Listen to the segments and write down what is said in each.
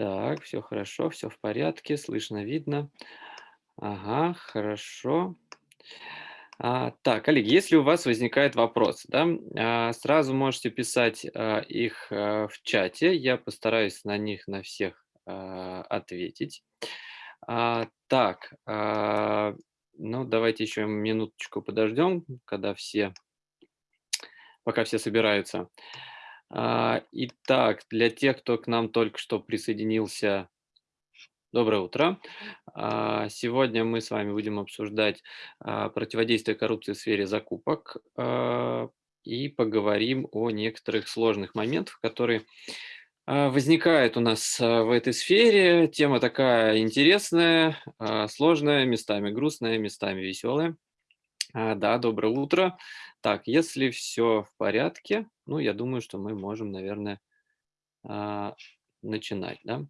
Так, все хорошо, все в порядке, слышно, видно. Ага, хорошо. А, так, коллеги, если у вас возникает вопрос, да, а, сразу можете писать а, их а, в чате. Я постараюсь на них на всех а, ответить. А, так, а, ну давайте еще минуточку подождем, когда все, пока все собираются. А, итак, для тех, кто к нам только что присоединился, доброе утро. А, сегодня мы с вами будем обсуждать а, противодействие коррупции в сфере закупок а, и поговорим о некоторых сложных моментах, которые а, возникают у нас а, в этой сфере. Тема такая интересная, а, сложная, местами грустная, местами веселая. А, да, доброе утро. Так, если все в порядке, ну, я думаю, что мы можем, наверное, а, начинать, да?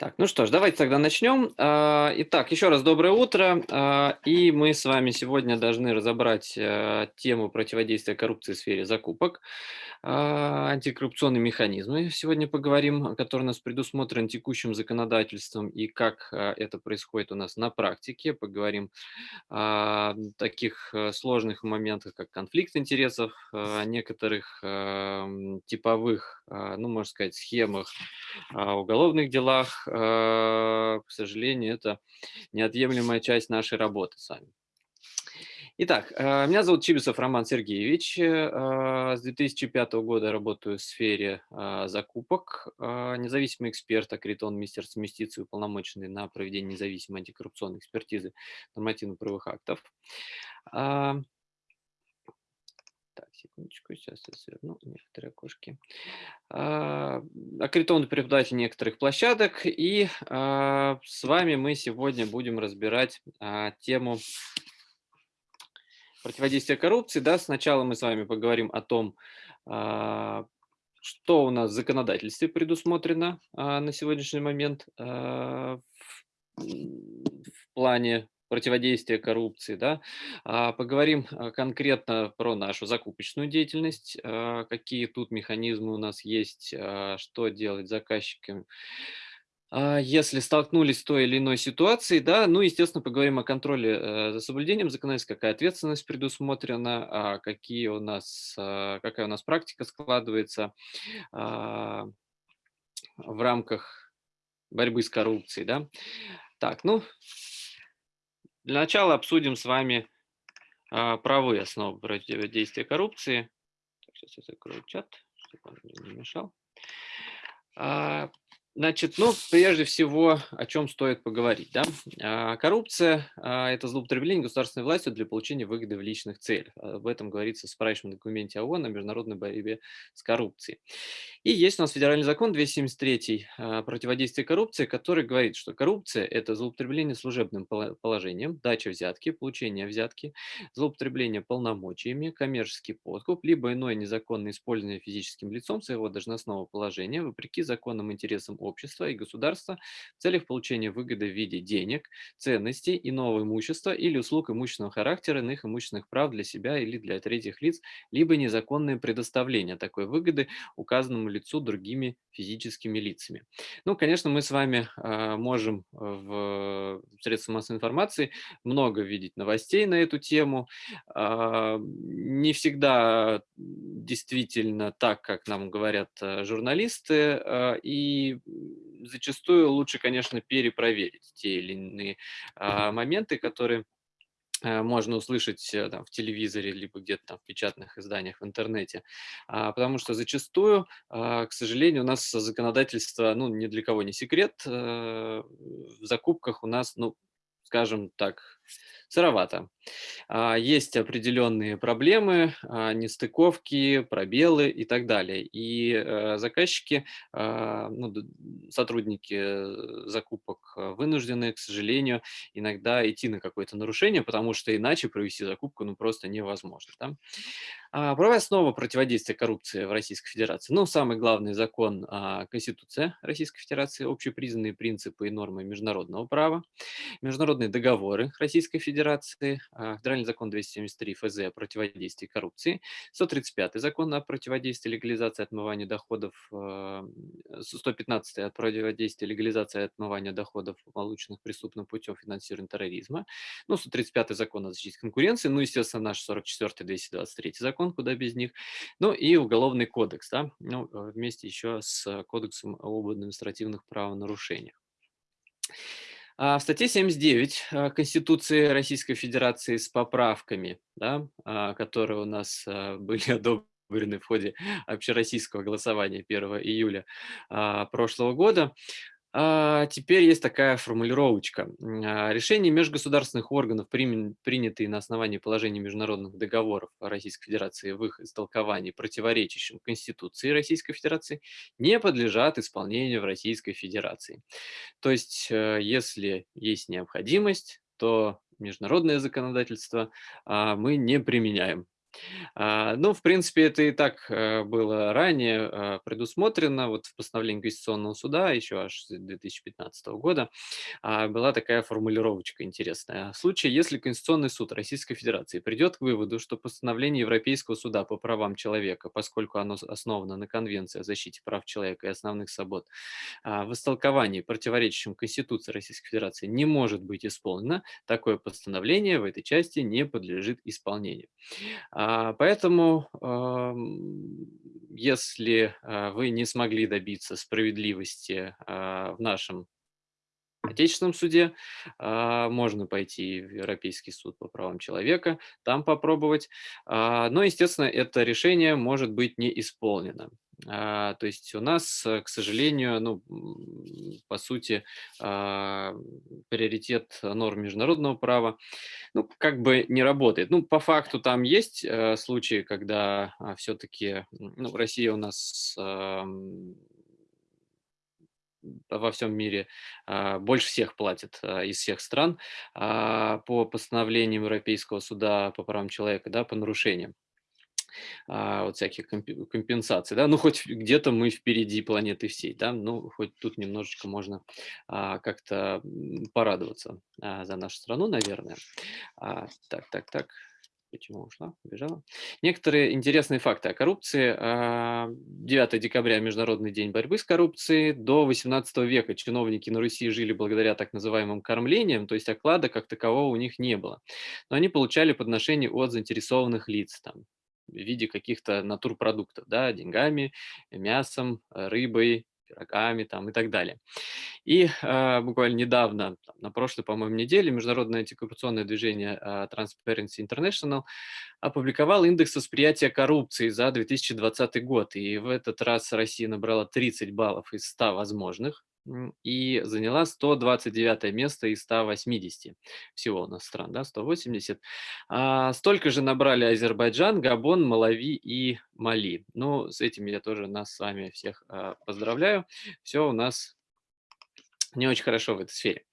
Так, ну что ж, давайте тогда начнем. А, итак, еще раз доброе утро. А, и мы с вами сегодня должны разобрать э, тему противодействия коррупции в сфере закупок. А, антикоррупционные механизмы сегодня поговорим, которые у нас предусмотрены текущим законодательством и как это происходит у нас на практике. Поговорим о таких э, сложных моментах, как конфликт интересов, о некоторых эм, типовых, ну, можно сказать, схемах, уголовных делах, а, к сожалению, это неотъемлемая часть нашей работы с вами. Итак, а, меня зовут Чибисов Роман Сергеевич. А, с 2005 года работаю в сфере закупок. Независимый эксперт, аккредитован Министерством юстиции, уполномоченный на проведение независимой антикоррупционной экспертизы нормативно-правовых актов. Секундочку, сейчас я сверну некоторые окошки. А, аккредитованный преподаватель некоторых площадок. И а, с вами мы сегодня будем разбирать а, тему противодействия коррупции. Да, сначала мы с вами поговорим о том, что у нас в законодательстве предусмотрено на сегодняшний момент в плане противодействия коррупции, да, а, поговорим а, конкретно про нашу закупочную деятельность, а, какие тут механизмы у нас есть, что делать заказчикам, если столкнулись с той или иной ситуацией, да, ну, естественно, поговорим о контроле э, за соблюдением законодательства, какая ответственность предусмотрена, какие у нас, какая у нас практика складывается в рамках борьбы с коррупцией, да. Так, ну, для начала обсудим с вами а, правовые основы противодействия коррупции. Сейчас я закрою чат, чтобы он не мешал. А, Значит, ну, прежде всего, о чем стоит поговорить. Да? А, коррупция а, – это злоупотребление государственной властью для получения выгоды в личных целях. Об этом говорится в справочном документе ООН о международной борьбе с коррупцией. И есть у нас федеральный закон 273 а, «Противодействие коррупции», который говорит, что коррупция – это злоупотребление служебным положением, дача взятки, получение взятки, злоупотребление полномочиями, коммерческий подкуп, либо иное незаконное использование физическим лицом своего должностного положения вопреки законным интересам общества и государства в целях получения выгоды в виде денег, ценностей, иного имущества или услуг имущественного характера, иных имущественных прав для себя или для третьих лиц, либо незаконное предоставление такой выгоды указанному лицу другими физическими лицами. Ну, конечно, мы с вами э, можем в средствах массовой информации много видеть новостей на эту тему. Э, не всегда действительно так, как нам говорят журналисты, и зачастую лучше, конечно, перепроверить те или иные а, моменты, которые а, можно услышать э, там, в телевизоре, либо где-то там в печатных изданиях в интернете. А, потому что зачастую, а, к сожалению, у нас законодательство, ну, ни для кого не секрет, а, в закупках у нас, ну, скажем так, сыровато. А, есть определенные проблемы, а, нестыковки, пробелы и так далее. И э, заказчики, а, ну, сотрудники закупок вынуждены, к сожалению, иногда идти на какое-то нарушение, потому что иначе провести закупку ну, просто невозможно. Да? А, правовая основа противодействия коррупции в Российской Федерации. Ну, самый главный закон а, Конституция Российской Федерации, общепризнанные принципы и нормы международного права, международные договоры Российской Федерации, а, Федеральный закон 273 ФЗ о противодействии коррупции, 135 закон о противодействии легализации отмывания доходов, 115 о противодействии легализации отмывания доходов, полученных преступным путем финансирования терроризма, ну, 135 закон о защите конкуренции, ну, естественно, наш 44 223 закон, куда без них, ну, и Уголовный кодекс, да, ну, вместе еще с Кодексом об административных правонарушениях. А в статье 79 а, Конституции Российской Федерации с поправками, да, а, которые у нас были одобрены в ходе общероссийского голосования 1 июля прошлого года, а, теперь есть такая формулировочка. А, решения межгосударственных органов, принятые на основании положений международных договоров Российской Федерации в их истолковании, противоречащим Конституции Российской Федерации, не подлежат исполнению в Российской Федерации. То есть, э, если есть необходимость, то международное законодательство а, мы не применяем. А, ну, в принципе, это и так э, было ранее а, предусмотрено. Вот в постановлении Конституционного суда еще аж с 2015 года а, была такая формулировочка интересная. В случае, если Конституционный суд Российской Федерации придет к выводу, что постановление Европейского суда по правам человека, поскольку оно основано на Конвенции о защите прав человека и основных свобод, в истолковании, противоречащем Конституции Российской Федерации, не может быть исполнено, такое постановление в этой части не подлежит исполнению. А, поэтому, если а, вы не смогли добиться справедливости а, в нашем Отечественном суде, можно пойти в Европейский суд по правам человека, там попробовать. Но, естественно, это решение может быть не исполнено. То есть у нас, к сожалению, ну, по сути, приоритет норм международного права ну, как бы не работает. Ну, по факту там есть э, случаи, когда э, все-таки ну, Россия у нас э, во всем мире э, больше всех платит э, из всех стран э, по постановлениям Европейского суда по правам человека, да, по нарушениям а, вот всяких компенсаций, да, ну хоть где-то мы впереди планеты всей, да, ну хоть тут немножечко можно а, как-то порадоваться а, за нашу страну, наверное. Так, так, так. Почему ушла? Убежала. Некоторые интересные факты о коррупции. 9 а, декабря – Международный день борьбы с коррупцией. До 18 века чиновники на Руси жили благодаря так называемым кормлениям, то есть оклада как такового у них не было. Но они получали подношения от заинтересованных лиц, там, в виде каких-то натурпродуктов, да, деньгами, мясом, рыбой, пирогами там и так далее. И э, буквально недавно, там, на прошлой, по-моему, неделе, Международное антикоррупционное движение э, Transparency International опубликовал индекс восприятия коррупции за 2020 год. И в этот раз Россия набрала 30 баллов из 100 возможных и заняла 129 место из 180. Всего у нас стран, да, 180. А, столько же набрали Азербайджан, Габон, Малави и Мали. Ну, с этим я тоже нас с вами всех а, поздравляю. Все у нас не очень хорошо в этой сфере.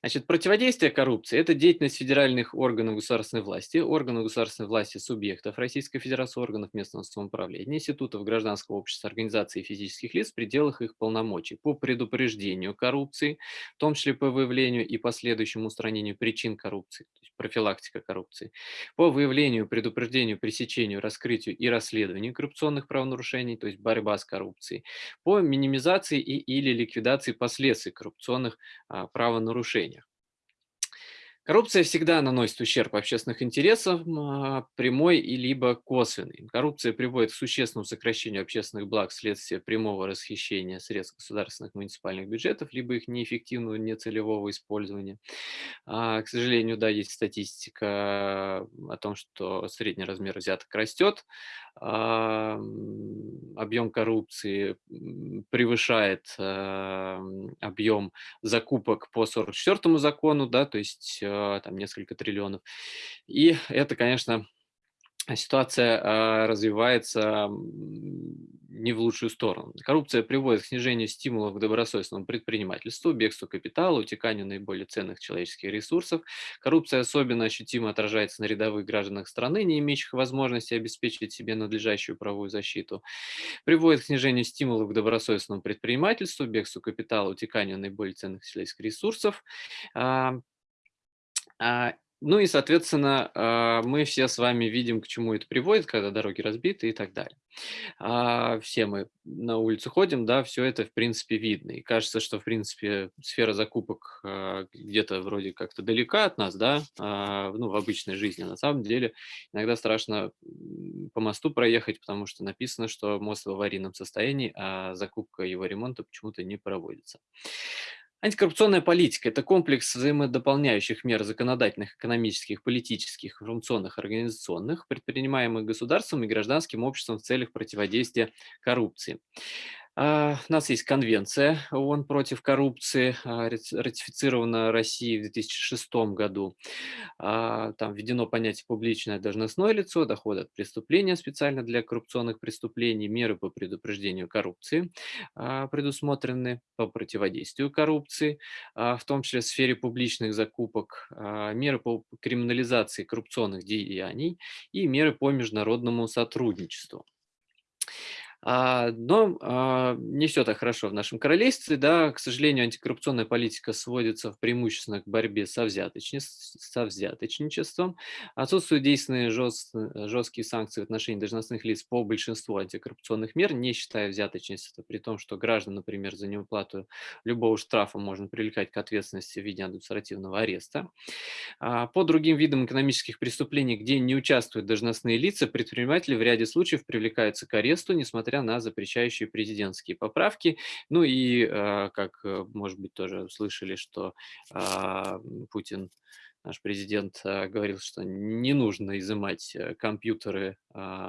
Значит, противодействие коррупции– это деятельность федеральных органов государственной власти, органов государственной власти субъектов Российской Федерации, органов местного самоуправления, институтов гражданского общества, организаций и физических лиц в пределах их полномочий по предупреждению коррупции, в том числе по выявлению и последующему устранению причин коррупции, то есть профилактика коррупции, по выявлению, предупреждению, пресечению, раскрытию и расследованию коррупционных правонарушений, то есть борьба с коррупцией, по минимизации и или ликвидации последствий коррупции, коррупционных а, правонарушениях. Коррупция всегда наносит ущерб общественных интересов, а, прямой и либо косвенный. Коррупция приводит к существенному сокращению общественных благ вследствие прямого расхищения средств государственных муниципальных бюджетов, либо их неэффективного, нецелевого использования. А, к сожалению, да, есть статистика о том, что средний размер взяток растет, объем коррупции превышает объем закупок по 44 закону, да, то есть а, там несколько триллионов. И это, конечно, ситуация, а, развивается, не в лучшую сторону. Коррупция приводит к снижению стимулов к добросовестному предпринимательству, бегству капитала, утеканию наиболее ценных человеческих ресурсов. Коррупция особенно ощутимо отражается на рядовых гражданах страны, не имеющих возможности обеспечить себе надлежащую правовую защиту. Приводит к снижению стимулов к добросовестному предпринимательству, бегству капитала, утеканию наиболее ценных человеческих ресурсов. А, ну и, соответственно, а, мы все с вами видим, к чему это приводит, когда дороги разбиты и так далее. А, все мы на улицу ходим, да, все это, в принципе, видно. И кажется, что, в принципе, сфера закупок где-то вроде как-то далека от нас, да, ну, в обычной жизни. На самом деле, иногда страшно по мосту проехать, потому что написано, что мост в аварийном состоянии, а закупка его ремонта почему-то не проводится. Антикоррупционная политика– это комплекс взаимодополняющих мер законодательных, экономических, политических, информационных, организационных, предпринимаемых государством и гражданским обществом в целях противодействия коррупции. А, у нас есть конвенция ООН против коррупции, а, ратифицирована Россией в 2006 году. А, там введено понятие «публичное должностное лицо», доходы от преступления специально для коррупционных преступлений, меры по предупреждению коррупции предусмотрены по противодействию коррупции, в том числе в сфере публичных закупок, меры по криминализации коррупционных деяний и меры по международному сотрудничеству. А, но а, не все так хорошо в нашем королевстве. Да. К сожалению, антикоррупционная политика сводится в преимущественно к борьбе со, со взяточничеством. Отсутствуют действенные жест, жесткие санкции в отношении должностных лиц по большинству антикоррупционных мер, не считая взяточничества, при том, что граждан, например, за неуплату любого штрафа можно привлекать к ответственности в виде административного ареста. А, по другим видам экономических преступлений, где не участвуют должностные лица, предприниматели в ряде случаев привлекаются к аресту, несмотря несмотря на запрещающие президентские поправки. Ну и, а, как, э, может быть, тоже слышали, что а, Путин наш президент а, говорил, что не нужно изымать э, компьютеры,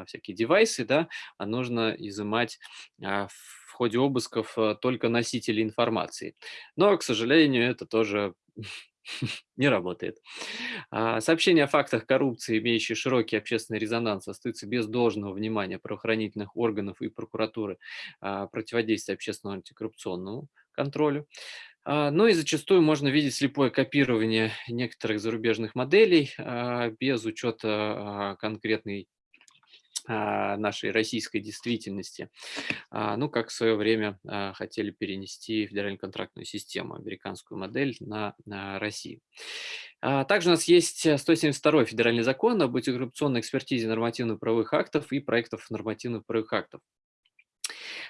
всякие девайсы, да, а нужно изымать в ходе обысков э, только носители информации. Но, к сожалению, это тоже не работает. А, сообщения о фактах коррупции, имеющие широкий общественный резонанс, остаются без должного внимания правоохранительных органов и прокуратуры а, противодействия общественному антикоррупционному контролю. А, ну и зачастую можно видеть слепое копирование некоторых зарубежных моделей без учета конкретной нашей российской действительности. Ну, как в свое время хотели перенести федеральную контрактную систему, американскую модель на, на Россию. Также у нас есть 172 федеральный закон об антикоррупционной экспертизе нормативно-правовых актов и проектов нормативных правовых актов.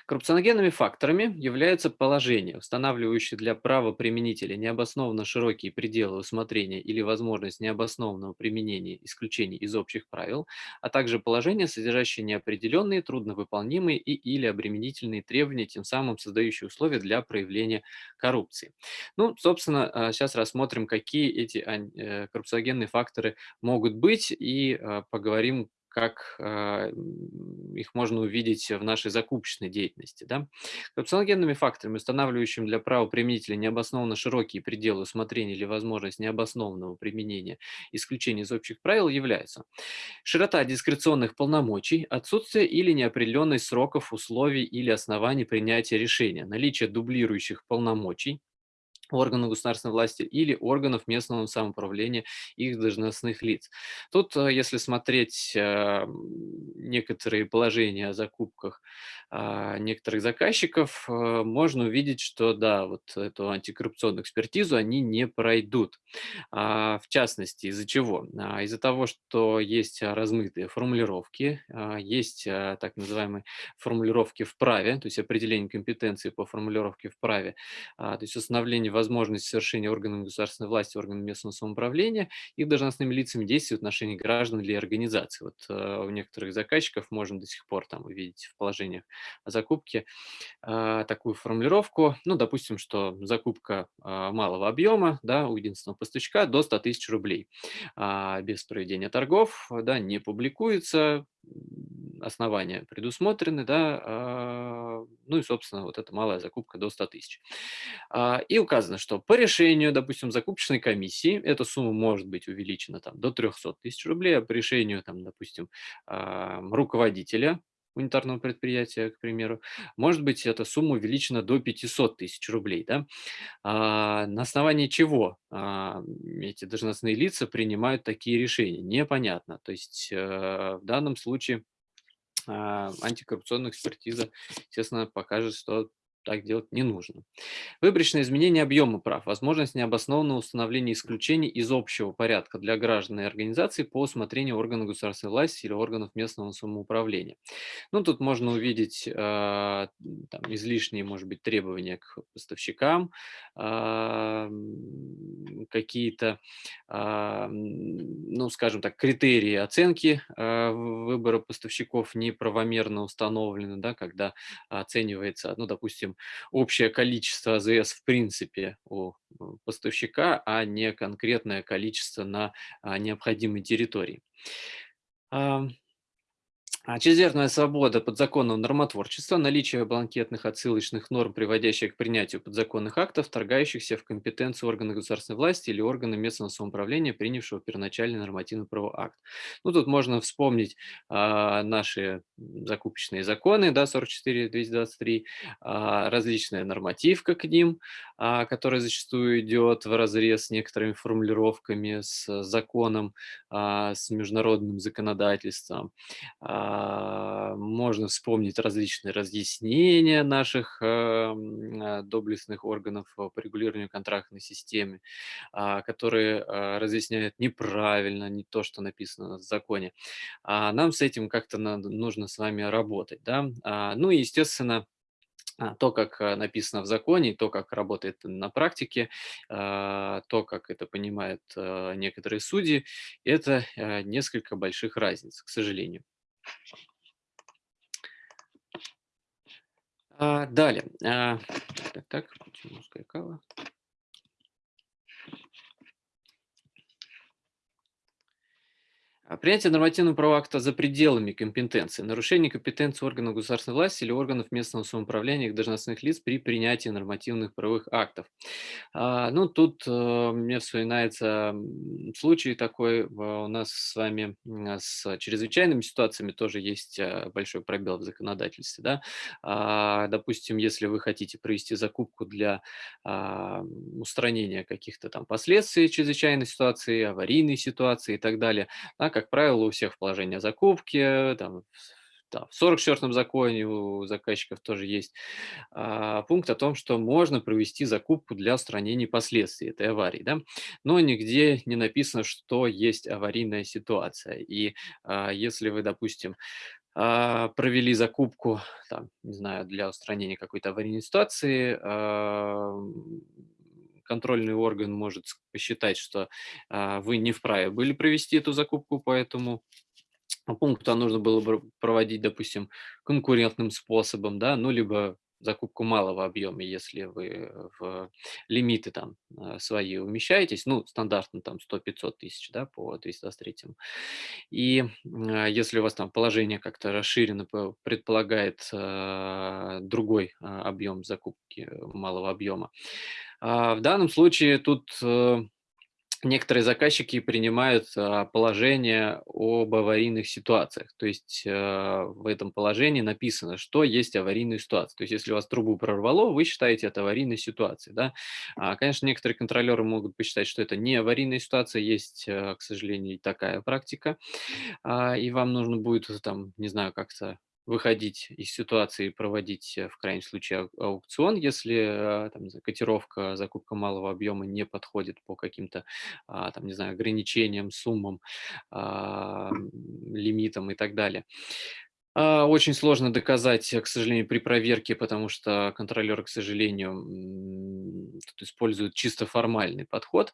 Коррупционогенными факторами являются положения, устанавливающие для правоприменителя необоснованно широкие пределы усмотрения или возможность необоснованного применения исключений из общих правил, а также положения, содержащие неопределенные, трудновыполнимые и или обременительные требования, тем самым создающие условия для проявления коррупции. Ну, собственно, сейчас а, рассмотрим, какие эти э, коррупциогенные факторы могут быть и а, поговорим, как э, их можно увидеть в нашей закупочной деятельности. Да? Коррупционогенными факторами, устанавливающими для правоприменителя необоснованно широкие пределы усмотрения или возможность необоснованного применения исключений из общих правил являются широта дискреционных полномочий, отсутствие или неопределенность сроков, условий или оснований принятия решения, наличие дублирующих полномочий, органов государственной власти или органов местного самоуправления их должностных лиц. Тут, э, если смотреть э, некоторые положения о закупках а, некоторых заказчиков, э, можно увидеть, что да, вот эту антикоррупционную экспертизу они не пройдут. А, в частности, из-за чего? А, из-за того, что есть размытые формулировки, есть так называемые формулировки в праве, то есть определение компетенции по формулировке в праве, то есть установление возможности совершения органами государственной власти, органами местного самоуправления и должностными лицами действий в отношении граждан или организаций. Вот у некоторых заказчиков можно до сих пор там увидеть в положениях закупки а, такую формулировку, ну, допустим, что закупка а, малого объема, да, у единственного поставщика до 100 тысяч рублей. А, без проведения торгов, да, не публикуется, основания предусмотрены, да, а, ну и, собственно, вот эта малая закупка до 100 тысяч. А, и указано, что по решению, допустим, закупочной комиссии эта сумма может быть увеличена там, до 300 тысяч рублей, а по решению, там, допустим, руководителя унитарного предприятия, к примеру, может быть, эта сумма увеличена до 500 тысяч рублей. Да? А, на основании чего а, эти должностные лица принимают такие решения? Непонятно. То есть а, в данном случае а, антикоррупционная экспертиза, естественно, покажет, что так делать не нужно. Выборочное изменение объема прав, возможность необоснованного установления исключений из общего порядка для граждан и организаций по усмотрению органов государственной власти или органов местного самоуправления. Ну, тут можно увидеть э, там, излишние, может быть, требования к поставщикам, э, какие-то, э, ну, скажем так, критерии оценки э, выбора поставщиков неправомерно установлены, да, когда оценивается, ну, допустим, общее количество АЗС в принципе у поставщика, а не конкретное количество на а, необходимой территории. А чрезмерная свобода подзаконного нормотворчества, наличие бланкетных отсылочных норм, приводящих к принятию подзаконных актов, вторгающихся в компетенцию органа государственной власти или органа местного самоуправления, принявшего первоначальный нормативный правовой акт. Ну, тут можно вспомнить а, наши закупочные законы, да, 44-223, а, различная нормативка к ним, а, которая зачастую идет в разрез с некоторыми формулировками, с законом, а, с международным законодательством. А, можно вспомнить различные разъяснения наших эм, а, доблестных органов по регулированию контрактной системы, а, которые разъясняют неправильно, не то, что написано в законе. Нам с этим как-то нужно с вами работать. Да? Ну и, естественно, то, как написано в законе, то, как работает на практике, то, как это понимают некоторые судьи, это несколько больших разниц, к сожалению. А, далее. А, так, так, почему скакала? Принятие нормативного права акта за пределами компетенции, нарушение компетенции органов государственной власти или органов местного самоуправления их должностных лиц при принятии нормативных правовых актов. А, ну, тут а, мне вспоминается случай такой, у нас с вами с чрезвычайными ситуациями тоже есть а, большой пробел в законодательстве. Да? А, допустим, если вы хотите провести закупку для а, устранения каких-то там последствий чрезвычайной ситуации, аварийной ситуации и так далее, да, как правило, у всех в положении о закупке, там, да, в 44-м законе у заказчиков тоже есть а, пункт о том, что можно провести закупку для устранения последствий этой аварии, да? но нигде не написано, что есть аварийная ситуация. И а, если вы, допустим, а, провели закупку, там, не знаю, для устранения какой-то аварийной ситуации, а, контрольный орган может посчитать, что а, вы не вправе были провести эту закупку по этому пункту, а нужно было бы проводить, допустим, конкурентным способом, да, ну, либо закупку малого объема, если вы в лимиты там а, свои умещаетесь, ну, стандартно там 100-500 тысяч, да, по 223. И если у вас там положение как-то расширено, предполагает другой объем закупки малого объема, в данном случае тут э, некоторые заказчики принимают а, положение об аварийных ситуациях. То есть э, в этом положении написано, что есть аварийная ситуация. То есть если у вас трубу прорвало, вы считаете это аварийной ситуацией. Да? А, конечно, некоторые контролеры могут посчитать, что это не аварийная ситуация. Есть, э, к сожалению, такая практика. И вам нужно будет, там, не знаю, как-то выходить из ситуации и проводить э, в крайнем случае аукцион, если э, там, котировка, закупка малого объема не подходит по каким-то, а, там, не знаю, ограничениям, суммам, а, лимитам и так далее. А, очень сложно доказать, к сожалению, при проверке, потому что контролер, к сожалению, тут используют чисто формальный подход.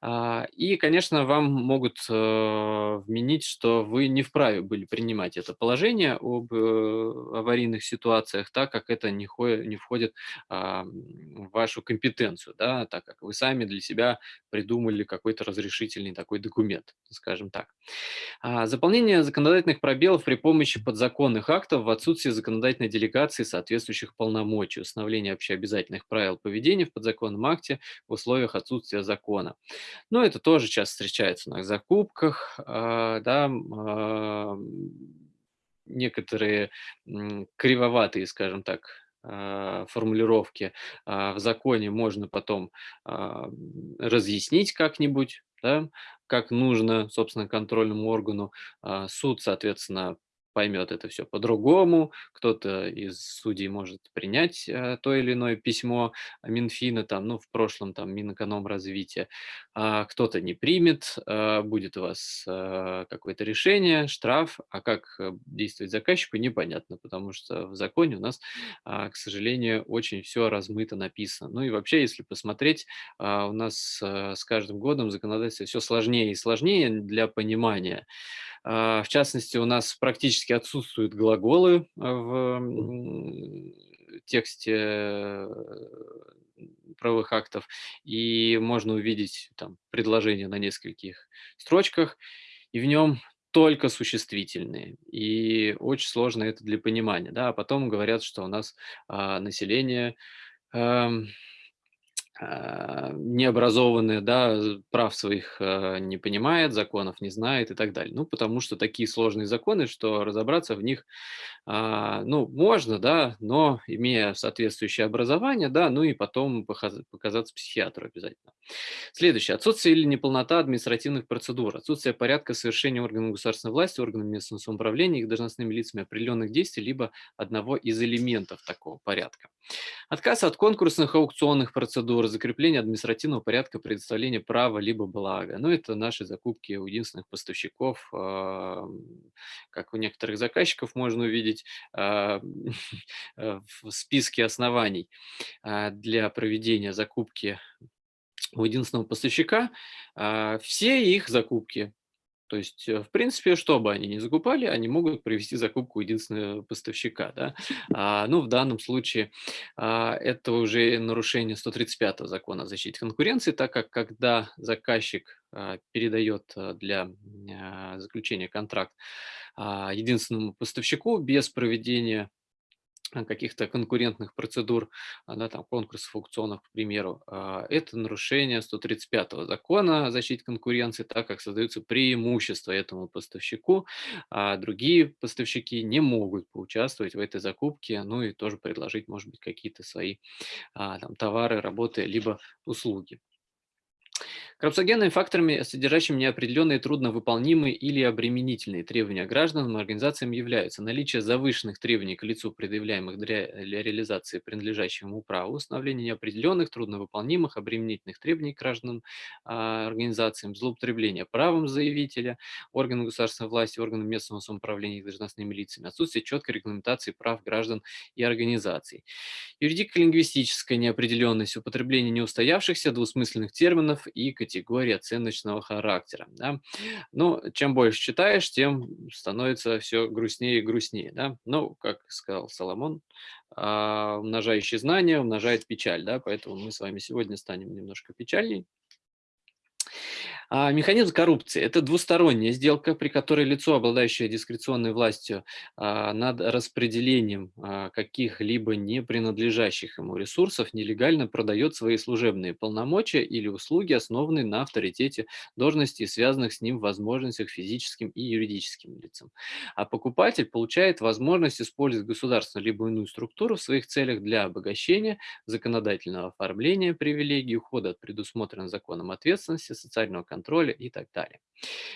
А, и, конечно, вам могут э, вменить, что вы не вправе были принимать это положение об э, аварийных ситуациях, так как это не, входит а, в вашу компетенцию, да, так как вы сами для себя придумали какой-то разрешительный такой документ, скажем так. Заполнение законодательных пробелов при помощи подзаконных актов в отсутствии законодательной делегации соответствующих полномочий, установление общеобязательных правил поведения в подзаконном акте в условиях отсутствия закона. Но это тоже часто встречается на закупках, а, да, а, некоторые кривоватые, скажем так, формулировки в законе можно потом разъяснить как-нибудь, да, как нужно, собственно, контрольному органу. Суд, соответственно, поймет это все по-другому, кто-то из судей может принять э, то или иное письмо Минфина, там, ну, в прошлом там Минэкономразвития, а кто-то не примет, э, будет у вас э, какое-то решение, штраф, а как действовать заказчику, непонятно, потому что в законе у нас, э, к сожалению, очень все размыто написано. Ну и вообще, если посмотреть, э, у нас с каждым годом законодательство все сложнее и сложнее для понимания. А, в частности, у нас практически отсутствуют глаголы а, в тексте э, правовых актов, и можно увидеть там предложение на нескольких строчках, и в нем только существительные. И очень сложно это для понимания. Да? А потом говорят, что у нас а, население а, а, необразованные, да, прав своих а, не понимает, законов не знает и так далее. Ну, потому что такие сложные законы, что разобраться в них, а, ну, можно, да, но имея соответствующее образование, да, ну и потом показаться психиатру обязательно. Следующее. Отсутствие или неполнота административных процедур, отсутствие порядка совершения органами государственной власти, органами местного самоуправления, их должностными лицами определенных действий, либо одного из элементов такого порядка. Отказ от конкурсных аукционных процедур, процедуры закрепления административного порядка предоставления права либо блага. Ну, это наши закупки у единственных поставщиков. Как у некоторых заказчиков можно увидеть а, в списке оснований а, для проведения закупки у единственного поставщика. А, все их закупки то есть, э, в принципе, что бы они ни закупали, они могут провести закупку единственного поставщика. Да? А, ну, в данном случае а, это уже нарушение 135 закона о защите конкуренции, так как когда заказчик а, передает а, для а, заключения контракт а, единственному поставщику без проведения каких-то конкурентных процедур, а, да, там, конкурсов, аукционов, к примеру, а, это нарушение 135 закона о защите конкуренции, так как создаются преимущества этому поставщику, а другие поставщики не могут поучаствовать в этой закупке, ну и тоже предложить, может быть, какие-то свои а, там, товары, работы, либо услуги. Коррупциогенными факторами, содержащими неопределенные трудновыполнимые или обременительные требования гражданам и организациям являются наличие завышенных требований к лицу, предъявляемых для, для реализации принадлежащего ему права, установление неопределенных, трудновыполнимых, обременительных требований к гражданам, а, организациям, злоупотребление правом заявителя, органам государственной власти, органам местного самоуправления и должностными лицами, отсутствие четкой регламентации прав граждан и организаций. Юридико-лингвистическая неопределенность, употребление неустоявшихся двусмысленных терминов и категории оценочного характера. Да? Ну, чем больше читаешь, тем становится все грустнее и грустнее. Да? Ну, как сказал Соломон, а, умножающий знания умножает печаль. Да? Поэтому мы с вами сегодня станем немножко печальней. А механизм коррупции– это двусторонняя сделка, при которой лицо, обладающее дискреционной властью а, над распределением а, каких-либо не принадлежащих ему ресурсов, нелегально продает свои служебные полномочия или услуги, основанные на авторитете должности и связанных с ним возможностях физическим и юридическим лицам. А покупатель получает возможность использовать государственную либо иную структуру в своих целях для обогащения, законодательного оформления привилегий, ухода от предусмотренной законом ответственности, социального контроля и так далее.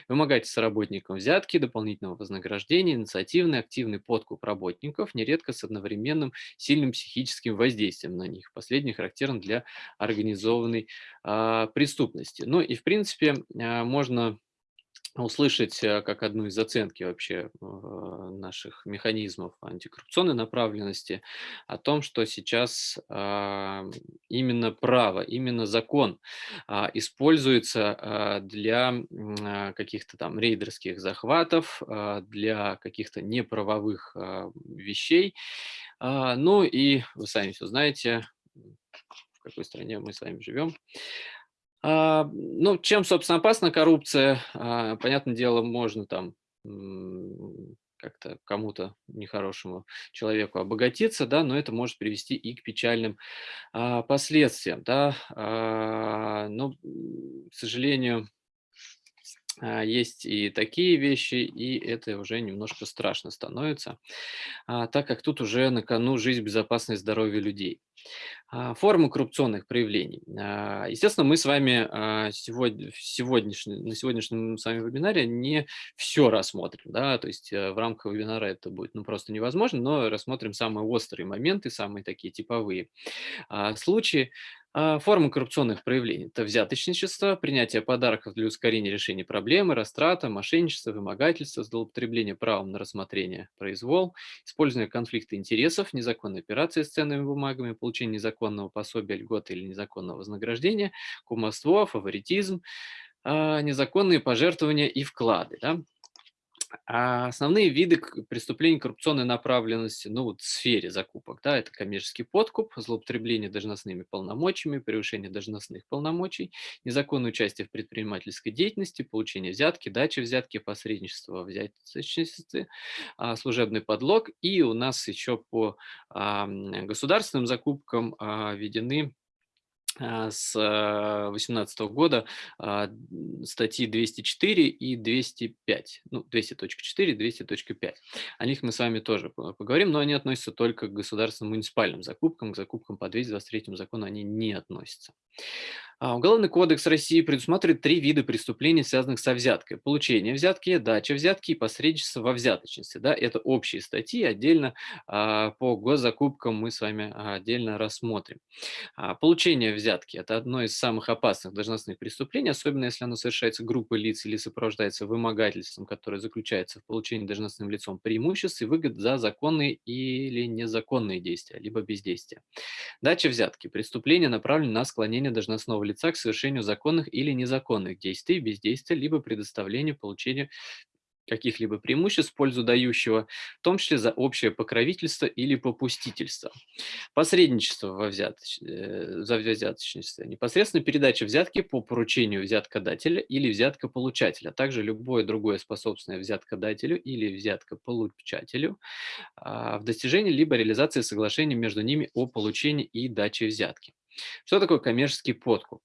Вымогать с работником взятки, дополнительного вознаграждения, инициативный, активный подкуп работников, нередко с одновременным сильным психическим воздействием на них. Последний характерен для организованной а, преступности. Ну и в принципе а, можно услышать э, как одну из оценки вообще э, наших механизмов антикоррупционной направленности о том, что сейчас а, именно право, именно закон а, используется а, для каких-то там рейдерских захватов, для каких-то неправовых вещей. Ну и вы сами все знаете, в какой стране мы с вами живем. А, ну, чем, собственно, опасна коррупция? А, понятное дело, можно там как-то кому-то нехорошему человеку обогатиться, да, но это может привести и к печальным а, последствиям, да. А, но, к сожалению, есть и такие вещи, и это уже немножко страшно становится, а, так как тут уже на кону жизнь, безопасность, здоровье людей. А, формы коррупционных проявлений. Естественно, мы с вами сегодня, на сегодняшнем с вами вебинаре не все рассмотрим. Да? То есть э, в рамках вебинара это будет ну, просто невозможно, но рассмотрим самые острые моменты, самые такие типовые случаи. А, формы коррупционных проявлений– это взяточничество, принятие подарков для ускорения решения проблемы, растрата, мошенничество, вымогательство, злоупотребление правом на рассмотрение, произвол, использование конфликта интересов, незаконные операции с ценными бумагами, получение незаконного пособия, льготы или незаконного вознаграждения, кумовство, фаворитизм, а, незаконные пожертвования и вклады. Да? А основные виды преступлений коррупционной направленности, ну вот в сфере закупок, да, это коммерческий подкуп, злоупотребление должностными полномочиями, превышение должностных полномочий, незаконное участие в предпринимательской деятельности, получение взятки, дача взятки, посредничество во взяточничестве, а, служебный подлог. И у нас еще по государственным закупкам а, введены с 2018 года а, статьи 204 и 205, ну, 200.4, 200.5. О них мы с вами тоже поговорим, но они относятся только к государственным муниципальным закупкам, к закупкам по 223 закону они не относятся. А, Уголовный кодекс России предусматривает три вида преступлений, связанных со взяткой. Получение взятки, дача взятки и посредничество во взяточности. Да, это общие статьи, отдельно а, по госзакупкам мы с вами отдельно рассмотрим. А, получение взятки – это одно из самых опасных должностных преступлений, особенно если оно совершается группой лиц или сопровождается вымогательством, которое заключается в получении должностным лицом преимуществ и выгод за законные или незаконные действия, либо бездействия. Дача взятки – преступление, направленное на склонение должностного лица к совершению законных или незаконных действий, бездействия, либо предоставлению, получению каких-либо преимуществ в пользу дающего, в том числе за общее покровительство или попустительство. Посредничество во взяточ... Э, за взяточничество. Непосредственно передача взятки по поручению взяткодателя или взяткополучателя, а также любое другое способственное взяткодателю или взяткополучателю а, в достижении либо реализации соглашения между ними о получении и даче взятки. Что такое коммерческий подкуп?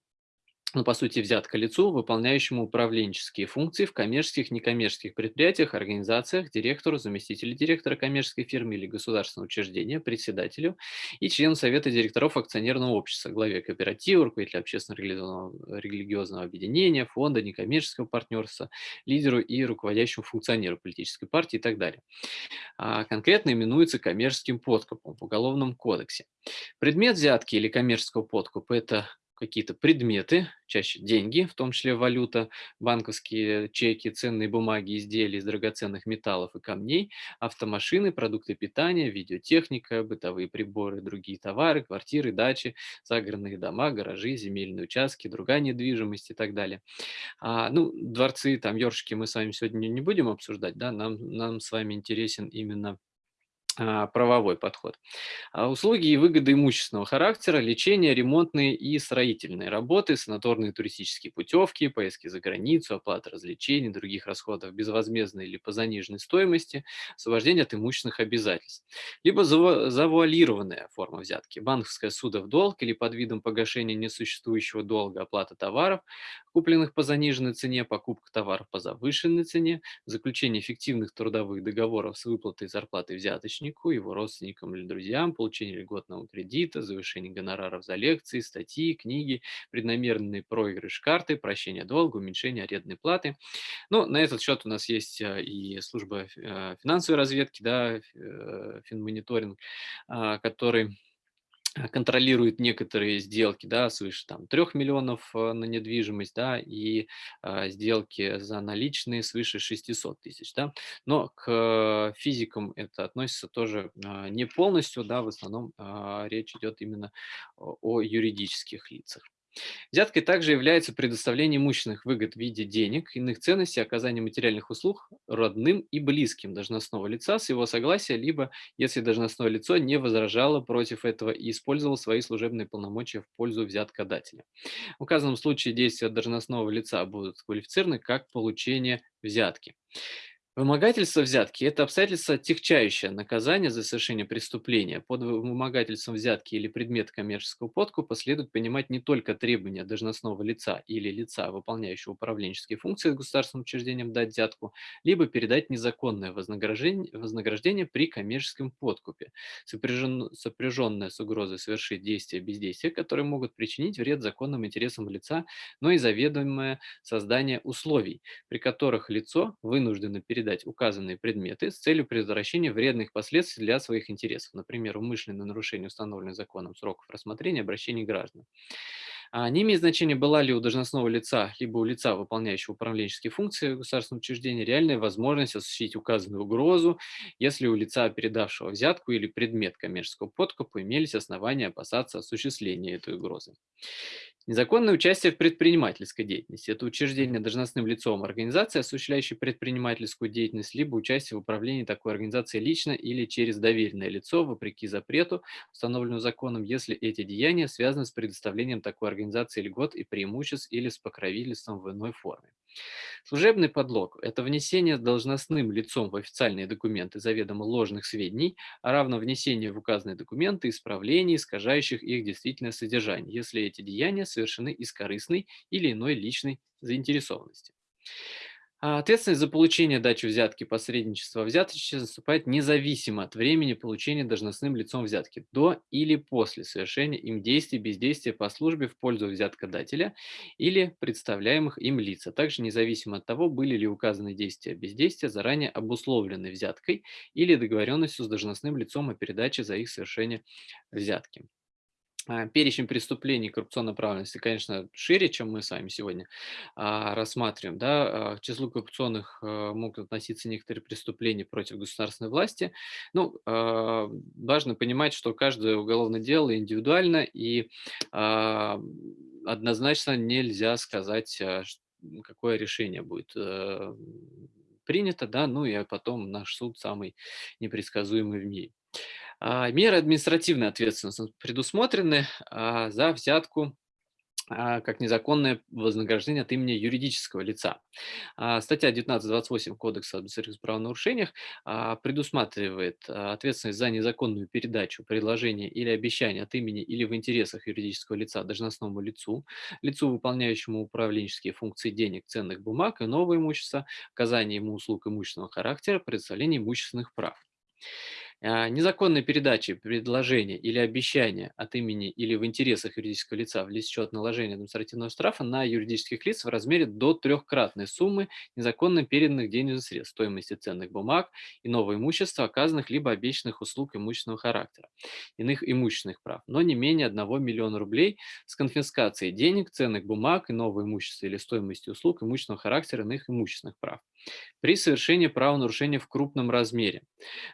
Ну, по сути, взятка лицу, выполняющему управленческие функции в коммерческих, некоммерческих предприятиях, организациях, директору, заместителю директора коммерческой фирмы или государственного учреждения, председателю и члену совета директоров акционерного общества, главе кооператива, руководителю общественно-религиозного религиозного объединения, фонда, некоммерческого партнерства, лидеру и руководящему функционеру политической партии и так далее. А конкретно именуется коммерческим подкупом в Уголовном кодексе. Предмет взятки или коммерческого подкупа – это какие-то предметы, чаще деньги, в том числе валюта, банковские чеки, ценные бумаги, изделия из драгоценных металлов и камней, автомашины, продукты питания, видеотехника, бытовые приборы, другие товары, квартиры, дачи, загородные дома, гаражи, земельные участки, другая недвижимость и так далее. А, ну, дворцы, там, ёршики мы с вами сегодня не будем обсуждать, да, нам, нам с вами интересен именно правовой подход. А услуги и выгоды имущественного характера, лечение, ремонтные и строительные работы, санаторные туристические путевки, поездки за границу, оплата развлечений, других расходов безвозмездной или по заниженной стоимости, освобождение от имущественных обязательств. Либо завуалированная форма взятки, банковская суда в долг или под видом погашения несуществующего долга оплата товаров, купленных по заниженной цене, покупка товаров по завышенной цене, заключение эффективных трудовых договоров с выплатой зарплаты взяточника, ученику, его родственникам или друзьям, получение льготного кредита, завышение гонораров за лекции, статьи, книги, преднамеренный проигрыш карты, прощение долга, уменьшение арендной платы. Но на этот счет у нас есть э, и служба э, финансовой разведки, да, э, финмониторинг, а, который контролирует некоторые сделки, да, свыше там 3 миллионов э, на недвижимость, да, и а, сделки за наличные свыше 600 тысяч, да. Но к физикам это относится тоже а, не полностью, да, в основном а, речь идет именно о, о юридических лицах. Взяткой также является предоставление имущественных выгод в виде денег, иных ценностей, оказание материальных услуг родным и близким должностного лица с его согласия, либо если должностное лицо не возражало против этого и использовало свои служебные полномочия в пользу взяткодателя. В указанном случае действия должностного лица будут квалифицированы как получение взятки. Вымогательство взятки– это обстоятельство, отягчающее наказание за совершение преступления. Под вымогательством взятки или предмет коммерческого подкупа следует понимать не только требования должностного лица или лица, выполняющего управленческие функции государственным учреждением дать взятку, либо передать незаконное вознаграждение, вознаграждение при коммерческом подкупе, сопряжен, сопряженное с угрозой совершить действия бездействия, которые могут причинить вред законным интересам лица, но и заведомое создание условий, при которых лицо вынуждено передать передать указанные предметы с целью предотвращения вредных последствий для своих интересов, например, умышленное нарушение установленных законом сроков рассмотрения обращений граждан. А не имеет значения, была ли у должностного лица, либо у лица, выполняющего управленческие функции государственного учреждения, реальная возможность осуществить указанную угрозу, если у лица, передавшего взятку или предмет коммерческого подкупа, имелись основания опасаться осуществления этой угрозы. Незаконное участие в предпринимательской деятельности– это учреждение должностным лицом организации, осуществляющей предпринимательскую деятельность, либо участие в управлении такой организацией лично или через доверенное лицо, вопреки запрету, установленному законом, если эти деяния связаны с предоставлением такой организации льгот и преимуществ или с покровительством в иной форме. Служебный подлог– это внесение должностным лицом в официальные документы заведомо ложных сведений, а равно внесению в указанные документы исправлений, искажающих их действительное содержание, если эти деяния совершены из корыстной или иной личной заинтересованности. А ответственность за получение дачи взятки, посредничества взяточничества наступает независимо от времени получения должностным лицом взятки, до или после совершения им действий, бездействия по службе в пользу взяткодателя или представляемых им лиц, а также независимо от того, были ли указаны действия бездействия заранее обусловлены взяткой или договоренностью с должностным лицом о передаче за их совершение взятки. А, перечень преступлений коррупционной направленности, конечно, шире, чем мы с вами сегодня а, рассматриваем. Да? А, к числу коррупционных а, могут относиться некоторые преступления против государственной власти. Ну, важно понимать, что каждое уголовное дело индивидуально, и однозначно нельзя сказать, какое решение будет а, принято, да, ну и потом наш суд самый непредсказуемый в мире. А, меры административной ответственности предусмотрены а, за взятку а, как незаконное вознаграждение от имени юридического лица. Статья 19.28 Кодекса об административных правонарушениях предусматривает ответственность за незаконную передачу, предложение или обещание от имени или в интересах юридического лица должностному лицу, лицу, выполняющему управленческие функции денег, ценных бумаг и нового имущества, оказание ему услуг имущественного характера, предоставление имущественных прав. А, незаконной передачи предложения или обещания от имени или в интересах юридического лица влечет наложение административного штрафа на юридических лиц в размере до трехкратной суммы незаконно переданных денежных средств, стоимости ценных бумаг, и нового имущества, оказанных либо обещанных услуг имущественного характера, иных имущественных прав, но не менее 1 миллиона рублей с конфискацией денег, ценных бумаг и нового имущества или стоимости услуг имущественного характера иных имущественных прав при совершении правонарушения в крупном размере.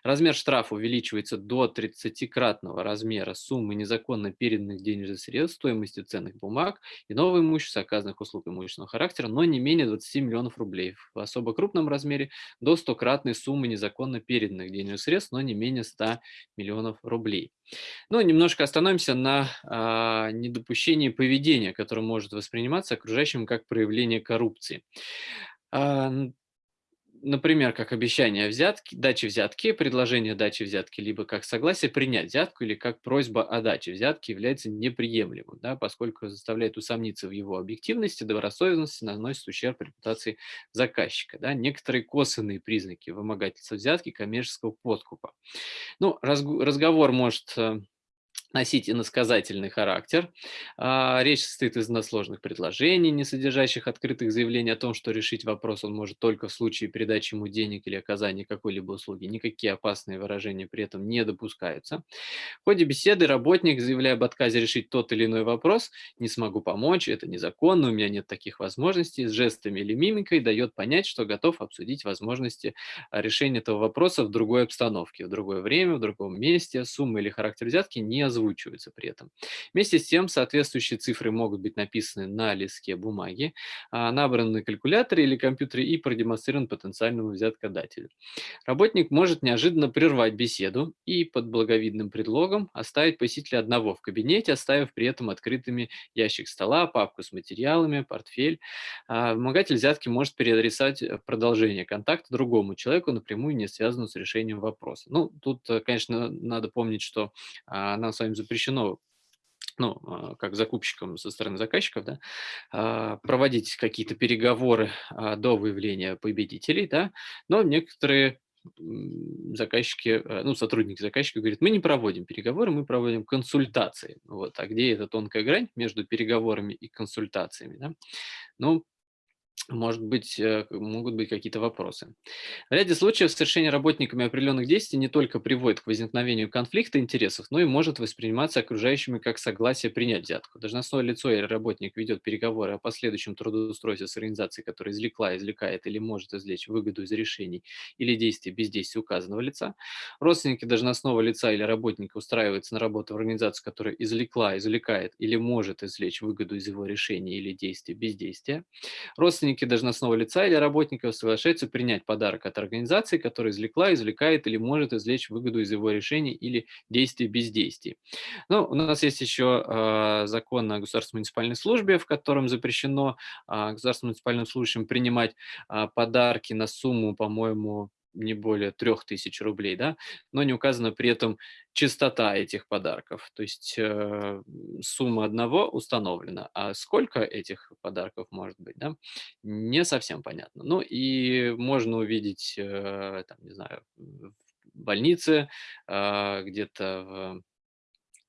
Размер штрафа увеличивается до 30-кратного размера суммы незаконно переданных денежных средств, стоимости ценных бумаг и нового имущества, оказанных услуг имущественного характера, но не менее 20 миллионов рублей. В особо крупном размере до 100-кратной суммы незаконно переданных денежных средств, но не менее 100 миллионов рублей. Ну, немножко остановимся на а, недопущении поведения, которое может восприниматься окружающим как проявление коррупции. А, например, как обещание взятки, дачи взятки, предложение дачи взятки, либо как согласие принять взятку или как просьба о даче взятки является неприемлемым, да, поскольку заставляет усомниться в его объективности, добросовестности, наносит ущерб репутации заказчика. Да. Некоторые косвенные признаки вымогательства взятки коммерческого подкупа. Ну, разговор может э, носить иносказательный характер. А, речь состоит из односложных предложений, не содержащих открытых заявлений о том, что решить вопрос он может только в случае передачи ему денег или оказания какой-либо услуги. Никакие опасные выражения при этом не допускаются. В ходе беседы работник, заявляя об отказе решить тот или иной вопрос, не смогу помочь, это незаконно, у меня нет таких возможностей, с жестами или мимикой дает понять, что готов обсудить возможности а, решения этого вопроса в другой обстановке, в другое время, в другом месте. Сумма или характер взятки не озвучиваются при этом. Вместе с тем соответствующие цифры могут быть написаны на листке бумаги, а, набраны на калькуляторе или компьютере и продемонстрирован потенциальному взяткодателю. Работник может неожиданно прервать беседу и под благовидным предлогом оставить посетителя одного в кабинете, оставив при этом открытыми ящик стола, папку с материалами, портфель. А, вымогатель взятки может переадресовать э, продолжение контакта другому человеку, напрямую не связанному с решением вопроса. Ну, тут, э, конечно, надо помнить, что нам с вами запрещено ну, а, как закупщикам со стороны заказчиков, да, а, проводить какие-то переговоры а, до выявления победителей, да, но некоторые заказчики, э, ну, сотрудники заказчика говорят, мы не проводим переговоры, мы проводим консультации. Вот. А где эта тонкая грань между переговорами и консультациями? Да? Ну, может быть, э, могут быть какие-то вопросы. В ряде случаев совершение работниками определенных действий не только приводит к возникновению конфликта интересов, но и может восприниматься окружающими как согласие принять взятку. Должностное лицо или работник ведет переговоры о последующем трудоустройстве с организацией, которая извлекла, извлекает или может извлечь выгоду из решений или действий бездействия указанного лица. Родственники должностного лица или работника устраиваются на работу в организацию, которая извлекла, извлекает или может извлечь выгоду из его решения или действия бездействия. Родственники должностного лица или работников соглашаются принять подарок от организации, которая извлекла, извлекает или может извлечь выгоду из его решений или действий бездействий. Ну, у нас есть еще э, закон о государственной муниципальной службе, в котором запрещено э, государственным муниципальным служащим принимать э, подарки на сумму, по-моему, не более 3000 рублей, да, но не указана при этом частота этих подарков, то есть э, сумма одного установлена, а сколько этих подарков может быть, да, не совсем понятно. Ну и можно увидеть, э, там, не знаю, в больнице, э, где-то в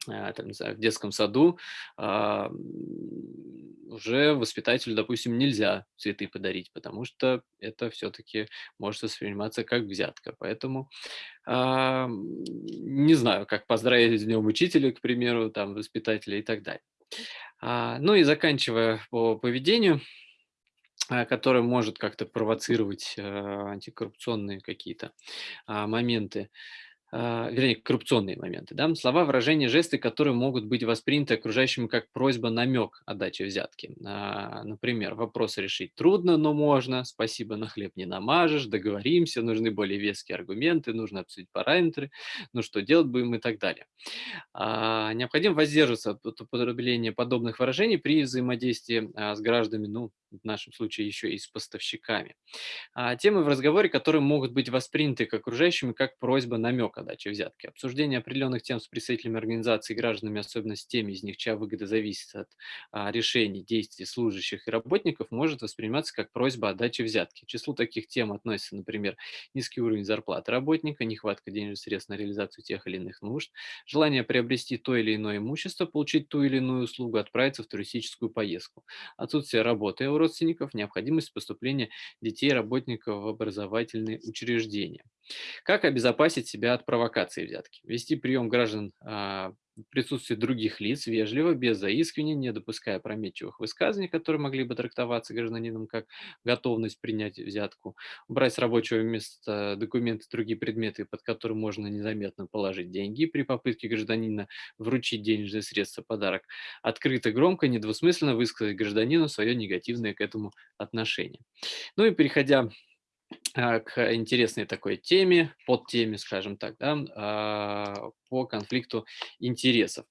там, не знаю, в детском саду, а, уже воспитателю, допустим, нельзя цветы подарить, потому что это все-таки может восприниматься как взятка. Поэтому а, не знаю, как поздравить с днем учителя, к примеру, там, воспитателя и так далее. Ну и заканчивая по поведению, которое может как-то провоцировать антикоррупционные какие-то моменты, а, вернее, коррупционные моменты. Да? Слова, выражения, жесты, которые могут быть восприняты окружающими как просьба, намек о даче взятки. А, например, вопрос решить трудно, но можно, спасибо, на хлеб не намажешь, договоримся, нужны более веские аргументы, нужно обсудить параметры, ну что делать будем и так далее. А, необходимо воздерживаться от употребления подобных выражений при взаимодействии с гражданами, ну, в нашем случае еще и с поставщиками. Темы в разговоре, которые могут быть восприняты окружающими как просьба, намек о взятки. Обсуждение определенных тем с представителями организации и гражданами, особенно с теми из них, чья выгода зависит от а, решений, действий служащих и работников, может восприниматься как просьба о даче взятки. К числу таких тем относятся, например, низкий уровень зарплаты работника, нехватка денежных средств на реализацию тех или иных нужд, желание приобрести то или иное имущество, получить ту или иную услугу, отправиться в туристическую поездку, отсутствие работы у родственников, необходимость поступления детей работников в образовательные учреждения. Как обезопасить себя от провокации взятки? Вести прием граждан а, в присутствии других лиц вежливо, без заискивания, не допуская прометчивых высказываний, которые могли бы трактоваться гражданином как готовность принять взятку, убрать с рабочего места документы, другие предметы, под которые можно незаметно положить деньги при попытке гражданина вручить денежные средства подарок, открыто, громко, недвусмысленно высказать гражданину свое негативное к этому отношение. Ну и переходя к интересной такой теме, под теме, скажем так, да, а, по конфликту интересов.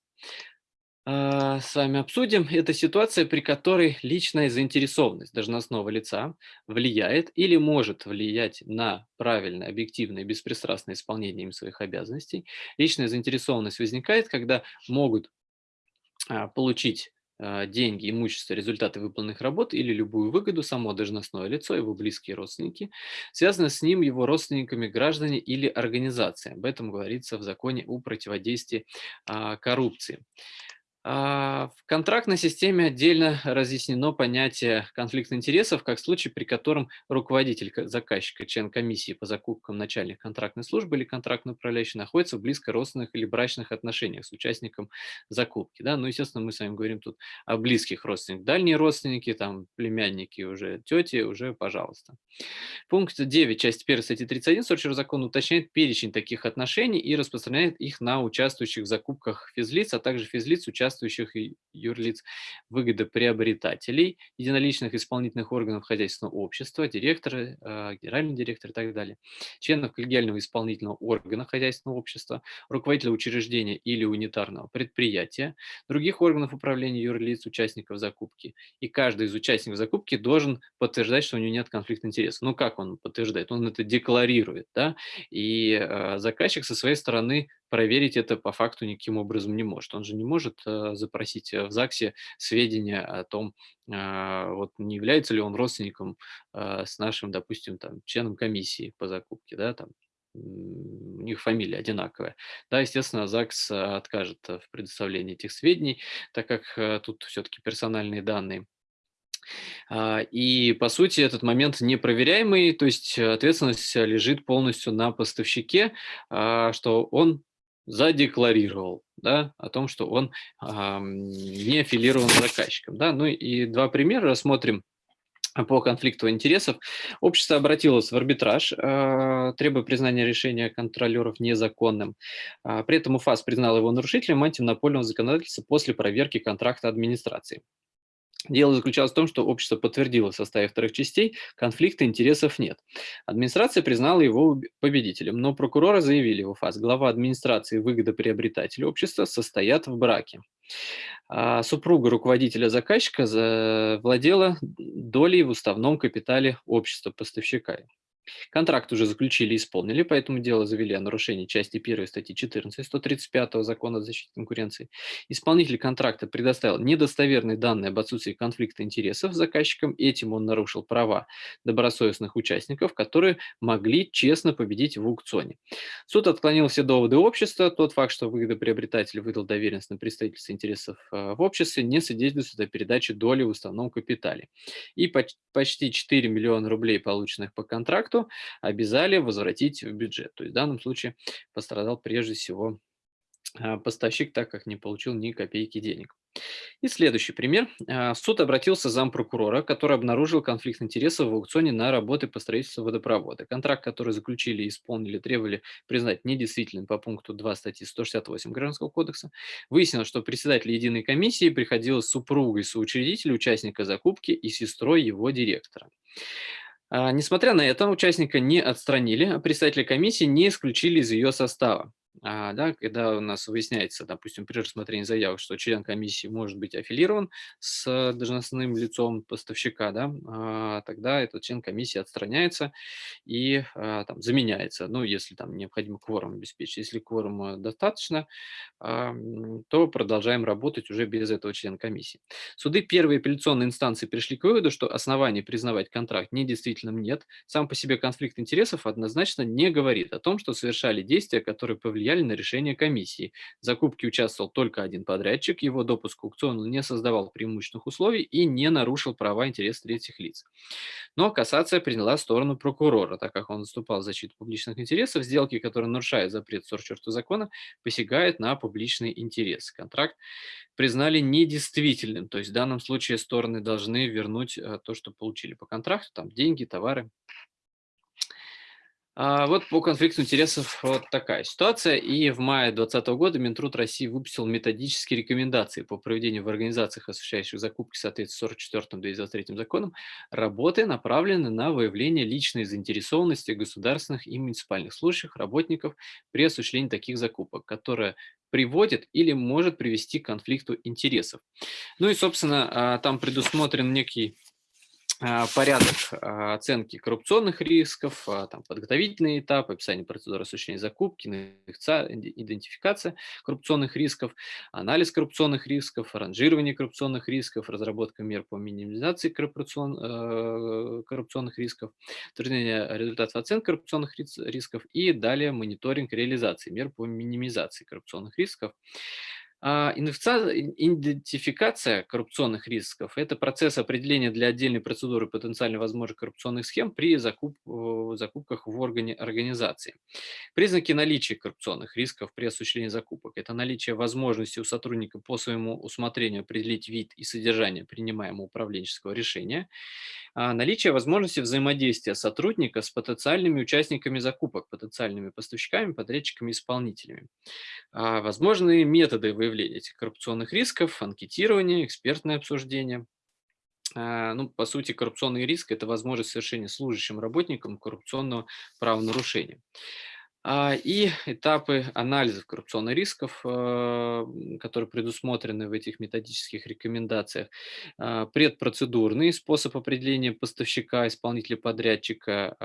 А, с вами обсудим. Это ситуация, при которой личная заинтересованность должностного лица влияет или может влиять на правильное, объективное, беспристрастное исполнение им своих обязанностей. Личная заинтересованность возникает, когда могут получить а, деньги, имущество, результаты выполненных работ или любую выгоду само должностное лицо, его близкие родственники, связаны с ним его родственниками, граждане или организации. Об этом говорится в законе о противодействии а, коррупции. А, в контрактной системе отдельно разъяснено понятие конфликта интересов как случай, при котором руководитель заказчика, член комиссии по закупкам начальник контрактной службы или контрактный управляющий находится в близко родственных или брачных отношениях с участником закупки. Да? Ну, естественно, мы с вами говорим тут о близких родственниках. Дальние родственники, там, племянники, уже тети, уже пожалуйста. Пункт 9 части 1 статьи 31 Сочи закона уточняет перечень таких отношений и распространяет их на участвующих в закупках физлиц, а также физлиц, участвующих участвующих юрлиц, выгодоприобретателей, единоличных исполнительных органов хозяйственного общества, директора, э, генеральный директор и так далее, членов коллегиального исполнительного органа хозяйственного общества, руководителя учреждения или унитарного предприятия, других органов управления юрлиц, участников закупки. И каждый из участников закупки должен подтверждать, что у него нет конфликта интересов. Ну как он подтверждает? Он это декларирует, да, и э, заказчик со своей стороны проверить это по факту никаким образом не может. Он же не может э, запросить э, в ЗАГСе сведения о том, а, вот не является ли он родственником а, с нашим, допустим, там, членом комиссии по закупке, да, там, у них фамилия одинаковая. Да, естественно, ЗАГС откажет в предоставлении этих сведений, так как э, тут все-таки персональные данные. А, и, по сути, этот момент непроверяемый, то есть ответственность лежит полностью на поставщике, что он задекларировал да, о том, что он а, не аффилирован заказчиком. Да? Ну и два примера рассмотрим по конфликту интересов. Общество обратилось в арбитраж, э, требуя признания решения контролеров незаконным. Э, при этом УФАС признал его нарушителем антимонопольного законодательства после проверки контракта администрации. Дело заключалось в том, что общество подтвердило в составе вторых частей, конфликта интересов нет. Администрация признала его победителем, но прокуроры заявили в УФАС, глава администрации и общества состоят в браке. А супруга руководителя заказчика владела долей в уставном капитале общества поставщика. Контракт уже заключили и исполнили, поэтому дело завели о нарушении части 1 статьи 14 135 Закона о защите конкуренции. Исполнитель контракта предоставил недостоверные данные об отсутствии конфликта интересов с заказчиком, этим он нарушил права добросовестных участников, которые могли честно победить в аукционе. Суд отклонил все доводы общества, тот факт, что выгодоприобретатель выдал доверенность на представительство интересов э, в обществе, не свидетельствует о передаче доли в уставном капитале. И почти 4 миллиона рублей, полученных по контракту, контракту обязали возвратить в бюджет. То есть в данном случае пострадал прежде всего а, поставщик, так как не получил ни копейки денег. И следующий пример. А, суд обратился зампрокурора, который обнаружил конфликт интересов в аукционе на работы по строительству водопровода. Контракт, который заключили исполнили, требовали признать недействительным по пункту 2 статьи 168 Гражданского кодекса. Выяснилось, что председатель единой комиссии приходилось супругой соучредителя, участника закупки и сестрой его директора. А, несмотря на это, участника не отстранили, а представители комиссии не исключили из ее состава. А, да, когда у нас выясняется, допустим, при рассмотрении заявок, что член комиссии может быть аффилирован с должностным лицом поставщика, да, а, тогда этот член комиссии отстраняется и а, там, заменяется, ну, если там необходимо кворум обеспечить. Если кворума достаточно, то продолжаем работать уже без этого члена комиссии. Суды первой апелляционной инстанции пришли к выводу, что оснований признавать контракт недействительным нет. Сам по себе конфликт интересов однозначно не говорит о том, что совершали действия, которые повлияли повлияли на решение комиссии. В закупке участвовал только один подрядчик, его допуск к аукциону не создавал преимущественных условий и не нарушил права и третьих лиц. Но кассация приняла сторону прокурора, так как он выступал в защиту публичных интересов. Сделки, которые нарушают запрет 44 закона, посягают на публичный интерес. Контракт признали недействительным, то есть в данном случае стороны должны вернуть э, то, что получили по контракту, там деньги, товары вот по конфликту интересов вот такая ситуация. И в мае 2020 года Минтруд России выпустил методические рекомендации по проведению в организациях, осуществляющих закупки в соответствии с 44-223 законом, работы, направленные на выявление личной заинтересованности государственных и муниципальных служащих, работников при осуществлении таких закупок, которая приводит или может привести к конфликту интересов. Ну и, собственно, а, там предусмотрен некий а, порядок а, оценки коррупционных рисков, а, там, подготовительный этап, описание процедуры осуществления закупки, идентификация коррупционных рисков, анализ коррупционных рисков, ранжирование коррупционных рисков, разработка мер по минимизации коррупцион, э, коррупционных рисков, утверждение результатов оценки коррупционных рисков и далее мониторинг реализации мер по минимизации коррупционных рисков. А, идентификация коррупционных рисков– это процесс определения для отдельной процедуры потенциально возможных коррупционных схем при закуп, закупках в органе организации. Признаки наличия коррупционных рисков при осуществлении закупок– это наличие возможности у сотрудника по своему усмотрению определить вид и содержание принимаемого управленческого решения, наличие возможности взаимодействия сотрудника с потенциальными участниками закупок, потенциальными поставщиками, подрядчиками, исполнителями. А, возможные методы выявления этих коррупционных рисков, анкетирование, экспертное обсуждение. А, ну, по сути, коррупционный риск– это возможность совершения служащим работникам коррупционного правонарушения. А, и этапы анализа коррупционных рисков, а, которые предусмотрены в этих методических рекомендациях. А, предпроцедурный способ определения поставщика, исполнителя подрядчика,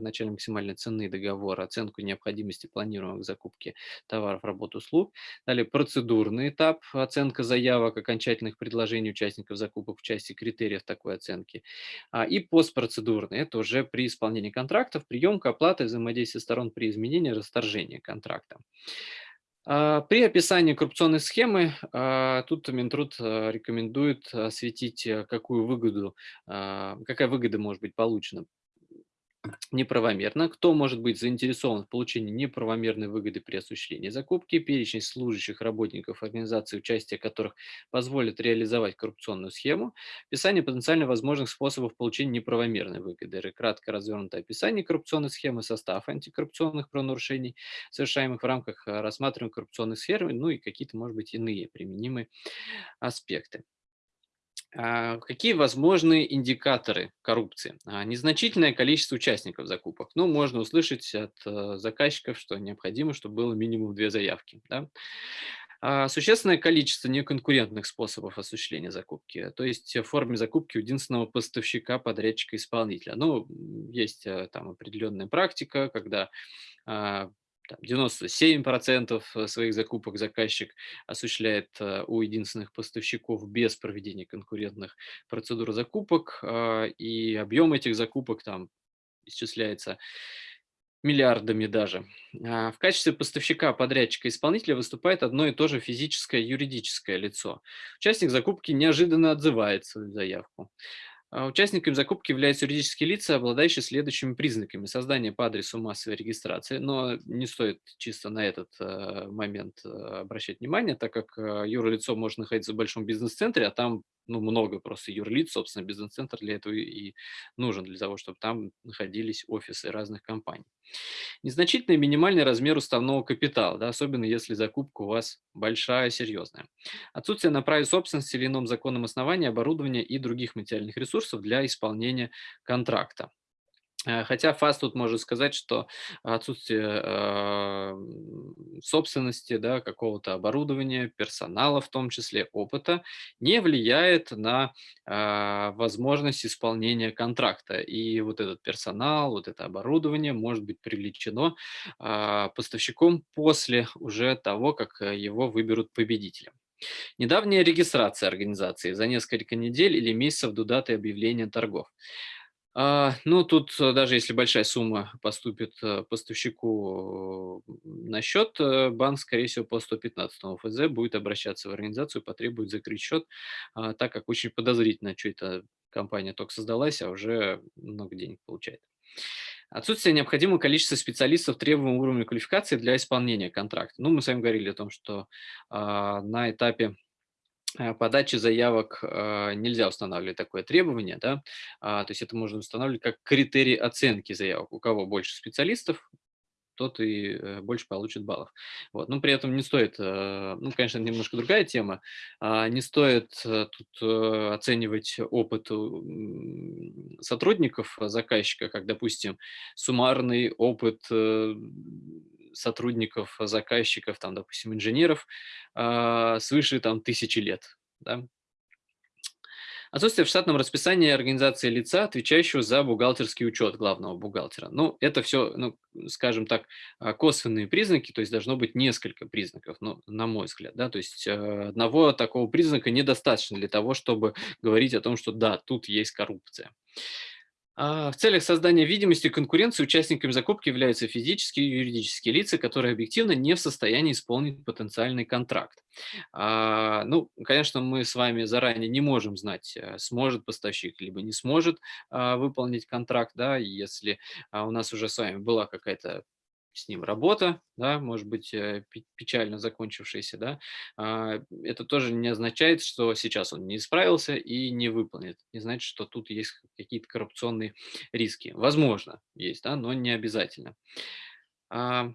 начальной максимальной цены договора, оценку необходимости планируемых закупки товаров, работ, услуг. Далее процедурный этап, оценка заявок, окончательных предложений участников закупок в части критериев такой оценки. И постпроцедурный, это уже при исполнении контрактов, приемка, оплата, взаимодействие сторон при изменении изменения, расторжения контракта. А, при описании коррупционной схемы а, тут Минтруд а, рекомендует осветить, какую выгоду, какая выгода может быть получена неправомерно, кто может быть заинтересован в получении неправомерной выгоды при осуществлении закупки, перечень служащих работников организации, участие которых позволит реализовать коррупционную схему, описание потенциально возможных способов получения неправомерной выгоды, кратко развернутое описание коррупционной схемы, состав антикоррупционных правонарушений, совершаемых в рамках э, рассматриваемой коррупционной сферы, ну и какие-то, может быть, иные применимые аспекты. А, какие возможны индикаторы коррупции? А, незначительное количество участников закупок. Ну, можно услышать от э, заказчиков, что необходимо, чтобы было минимум две заявки. Да? А, существенное количество неконкурентных способов осуществления закупки, то есть в форме закупки единственного поставщика, подрядчика, исполнителя. Ну, есть э, там определенная практика, когда 97% э, своих закупок заказчик осуществляет э, у единственных поставщиков без проведения конкурентных процедур закупок, а, и объем этих закупок там исчисляется миллиардами даже. А, в качестве поставщика, подрядчика, исполнителя выступает одно и то же физическое юридическое лицо. Участник закупки неожиданно отзывает свою заявку. А участниками закупки являются юридические лица, обладающие следующими признаками. Создание по адресу массовой регистрации, но не стоит чисто на этот э, момент э, обращать внимание, так как э, юрлицо может находиться в большом бизнес-центре, а там ну, много просто юрлиц, собственно, бизнес-центр для этого и нужен, для того, чтобы там находились офисы разных компаний. Незначительный минимальный размер уставного капитала, да, особенно если закупка у вас большая, серьезная. Отсутствие на праве собственности или ином законном основании оборудования и других материальных ресурсов для исполнения контракта. Э, хотя ФАС тут может сказать, что отсутствие э, собственности, да, какого-то оборудования, персонала в том числе, опыта, не влияет на э, возможность исполнения контракта. И вот этот персонал, вот это оборудование может быть привлечено э, поставщиком после уже того, как его выберут победителем. Недавняя регистрация организации за несколько недель или месяцев до даты объявления торгов. А, ну, тут э, даже если большая сумма поступит э, поставщику на счет, э, банк, скорее всего, по 115 ФЗ будет обращаться в организацию, потребует закрыть счет, а, так как очень подозрительно, что эта компания только создалась, а уже много денег получает. Отсутствие необходимого количества специалистов требуемого уровня квалификации для исполнения контракта. Ну, мы с вами говорили о том, что а, на этапе Э, подачи заявок э, нельзя устанавливать такое требование, да, а, то есть это можно устанавливать как критерий оценки заявок. У кого больше специалистов, тот и э, больше получит баллов. Вот. Но при этом не стоит, ну, конечно, немножко другая тема, а, не стоит тут оценивать опыт сотрудников заказчика, как, допустим, суммарный опыт сотрудников, заказчиков, там, допустим, инженеров э, свыше там, тысячи лет. Да? Отсутствие в штатном расписании организации лица, отвечающего за бухгалтерский учет главного бухгалтера. Ну, это все, ну, скажем так, а, косвенные признаки, то есть должно быть несколько признаков, ну, на мой взгляд, да, то есть э, одного такого признака недостаточно для того, чтобы говорить о том, что да, тут есть коррупция. А, в целях создания видимости конкуренции участниками закупки являются физические и юридические лица, которые объективно не в состоянии исполнить потенциальный контракт. А, ну, конечно, мы с вами заранее не можем знать, э, сможет поставщик либо не сможет а, выполнить контракт, да, если у нас уже с вами была какая-то с ним работа, да, может быть, э, печально закончившаяся, да, а, это тоже не означает, что сейчас он не справился и не выполнит. Не значит, что тут есть какие-то коррупционные риски. Возможно, есть, да, но не обязательно. А,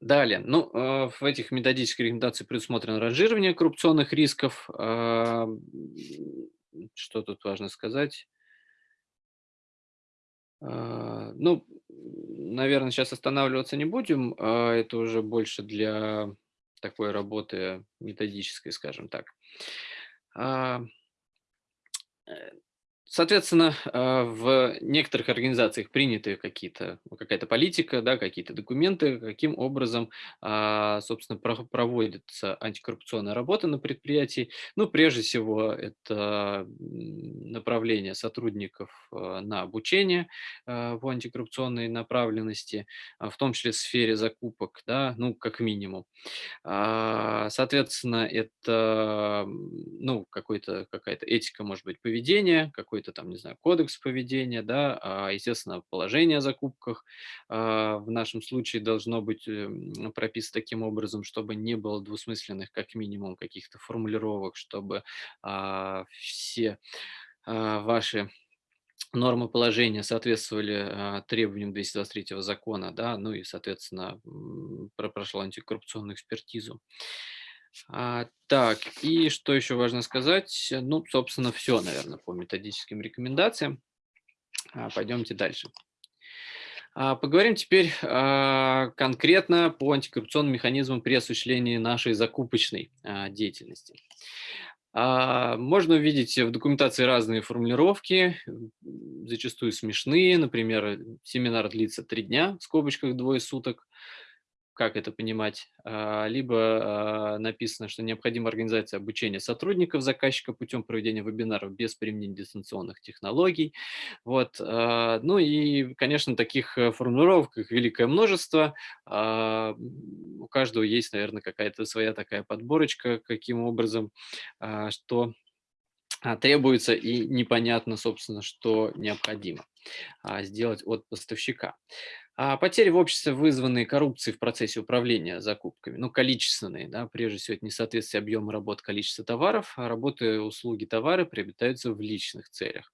далее, ну, э, в этих методических рекомендациях предусмотрено ранжирование коррупционных рисков. А, что тут важно сказать? Ну, наверное, сейчас останавливаться не будем. а Это уже больше для такой работы методической, скажем так. А, э, Соответственно, а, в некоторых организациях приняты какие-то, какая-то политика, да, какие-то документы, каким образом, а, собственно, проводится антикоррупционная работа на предприятии. Ну, прежде всего, это направление сотрудников а, на обучение в антикоррупционной направленности, в том числе в сфере закупок, да, ну, как минимум. Соответственно, это, ну, какая-то этика, может быть, поведения, какой какой-то там, не знаю, кодекс поведения, да, а, естественно, положение о закупках а, в нашем случае должно быть эм, прописано таким образом, чтобы не было двусмысленных, как минимум, каких-то формулировок, чтобы а, все ваши нормы положения соответствовали требованиям 223 закона, да, ну и, соответственно, прошло антикоррупционную экспертизу. А, так, и что еще важно сказать? Ну, собственно, все, наверное, по методическим рекомендациям. А, пойдемте дальше. А, поговорим теперь а, конкретно по антикоррупционным механизмам при осуществлении нашей закупочной а, деятельности. А, можно увидеть в документации разные формулировки, зачастую смешные. Например, семинар длится три дня, в скобочках двое суток как это понимать, а, либо а, написано, что необходима организация обучения сотрудников заказчика путем проведения вебинаров без применения дистанционных технологий. Вот. А, ну и, конечно, таких э, формулировок их великое множество. У каждого есть, наверное, какая-то своя такая подборочка, каким образом, что требуется и непонятно, собственно, что необходимо сделать от поставщика. А потери в обществе, вызванные коррупцией в процессе управления закупками, ну, количественные, да, прежде всего, это несоответствие объема работ количества товаров, а работы, услуги, товары приобретаются в личных целях.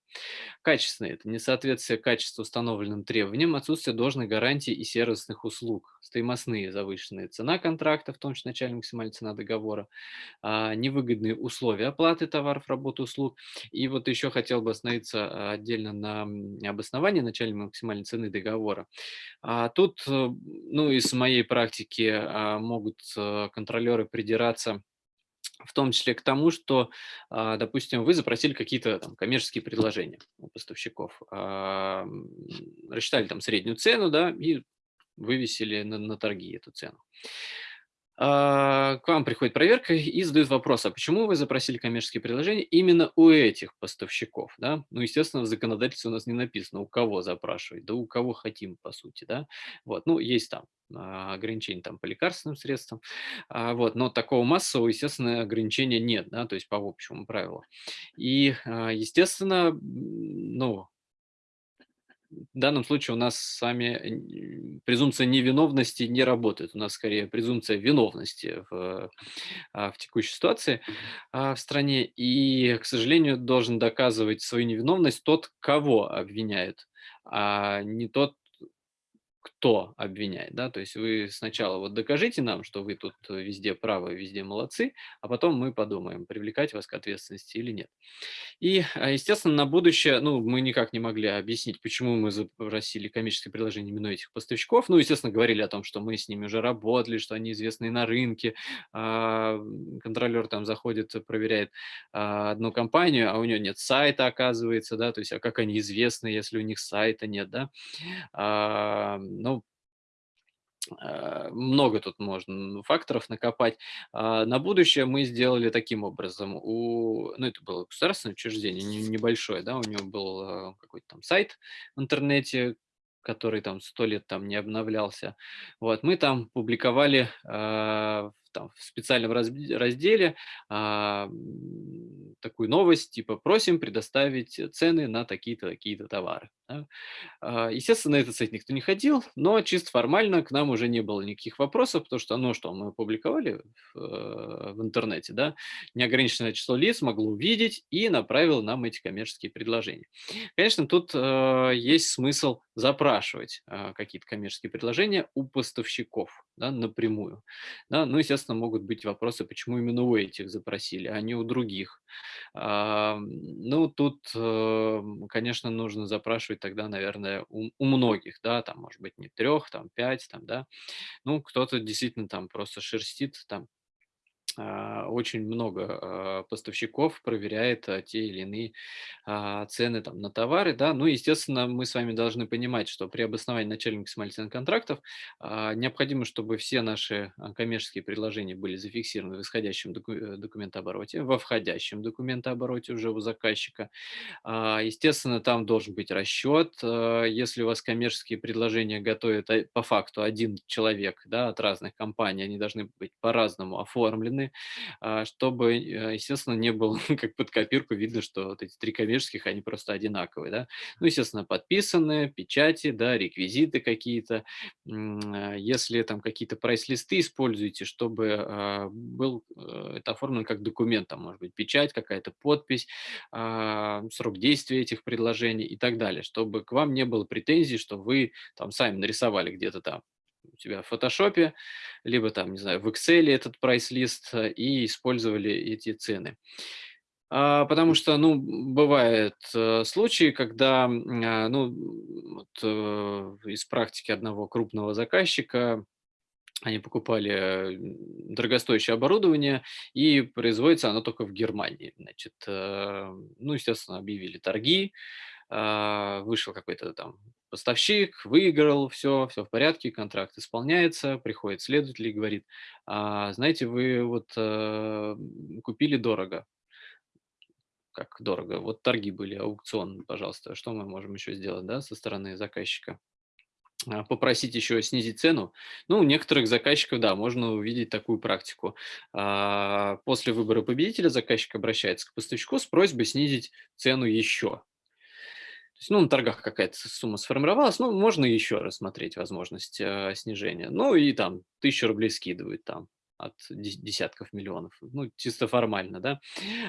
Качественные– это несоответствие качества установленным требованиям, отсутствие должной гарантии и сервисных услуг, стоимостные завышенные цена контракта, в том числе начальная максимальная цена договора, а, невыгодные условия оплаты товаров, работы, услуг. И вот еще хотел бы остановиться а, отдельно на обосновании начальной максимальной цены договора. А тут, э, ну, из моей практики могут э, контролеры придираться в том числе к тому, что, а, допустим, вы запросили какие-то там коммерческие предложения у поставщиков, рассчитали там среднюю цену, да, и вывесили на, на торги эту цену. А, к вам приходит проверка и задают вопрос, а почему вы запросили коммерческие предложения именно у этих поставщиков? Да? Ну, естественно, в законодательстве у нас не написано, у кого запрашивать, да у кого хотим, по сути. Да? Вот. Ну, есть там а, ограничения там, по лекарственным средствам, а, вот, но такого массового, естественно, ограничения нет, да, то есть по общему правилу. И, естественно, ну, в данном случае у нас с вами презумпция невиновности не работает. У нас скорее презумпция виновности в, а, в текущей ситуации а, в стране. И, к сожалению, должен доказывать свою невиновность тот, кого обвиняют, а не тот, кто обвиняет, да, то есть вы сначала вот докажите нам, что вы тут везде правы, везде молодцы, а потом мы подумаем, привлекать вас к ответственности или нет. И, а, естественно, на будущее, ну, мы никак не могли объяснить, почему мы запросили коммерческое предложение именно этих поставщиков. Ну, естественно, говорили о том, что мы с ними уже работали, что они известны на рынке. А, контролер там заходит, проверяет а, одну компанию, а у нее нет сайта, оказывается, да, то есть, а как они известны, если у них сайта нет, да. Ну, Э, много тут можно факторов накопать. А, на будущее мы сделали таким образом. У, ну, это было государственное учреждение, небольшое, да, у него был э, какой-то там сайт в интернете, который там сто лет там не обновлялся. Вот, мы там публиковали э, там, в специальном разделе а, такую новость, типа просим предоставить цены на такие-то, такие-то товары. Да? А, естественно, на этот сайт никто не ходил, но чисто формально к нам уже не было никаких вопросов, потому что, ну что, мы опубликовали в, э, в интернете, да, неограниченное число лиц могло увидеть и направило нам эти коммерческие предложения. Конечно, тут э, есть смысл запрашивать э, какие-то коммерческие предложения у поставщиков да, напрямую. Да? Ну, естественно, могут быть вопросы, почему именно у этих запросили, а не у других. А, ну, тут, э, конечно, нужно запрашивать тогда, наверное, у, у многих, да, там, может быть, не трех, там, пять, там, да. Ну, кто-то действительно там просто шерстит, там, очень много а, поставщиков проверяет а, те или иные цены там, на товары. Да? Ну, естественно, мы с вами должны понимать, что при обосновании начальной максимальной цены контрактов необходимо, чтобы все наши коммерческие предложения были зафиксированы в исходящем э, документообороте, во входящем документообороте уже у заказчика. Естественно, там должен быть расчет. Если у вас коммерческие предложения готовят по факту один человек да, от разных компаний, они должны быть по-разному оформлены, а, чтобы, э, естественно, не было как под копирку видно, что вот эти три коммерческих, они просто одинаковые, да. Ну, естественно, подписаны, печати, да, реквизиты какие-то. А, если там какие-то прайс-листы используете, чтобы а, был э, это оформлено как документ, там может быть печать, какая-то подпись, срок действия этих предложений и так далее, чтобы к вам не было претензий, что вы там сами нарисовали где-то там у тебя в фотошопе, либо там, не знаю, в Excel этот прайс-лист э, и использовали эти цены. А, потому что, ну, бывают э, случаи, когда, а, ну, вот, э, из практики одного крупного заказчика они покупали дорогостоящее оборудование, и производится оно только в Германии. Значит, ну, естественно, объявили торги, а, вышел какой-то там поставщик, выиграл, все, все в порядке, контракт исполняется, приходит следователь и говорит, а, знаете, вы вот а, купили дорого. Как дорого? Вот торги были, аукцион, пожалуйста. Что мы можем еще сделать, да, со стороны заказчика? А, попросить еще снизить цену. Ну, у некоторых заказчиков, да, можно увидеть такую практику. После выбора победителя заказчик обращается к поставщику с просьбой снизить цену еще. То есть, ну, на торгах какая-то сумма сформировалась, ну, можно еще рассмотреть возможность э, снижения. Ну, и там тысячу рублей скидывают там от десятков миллионов. Ну, чисто формально, да.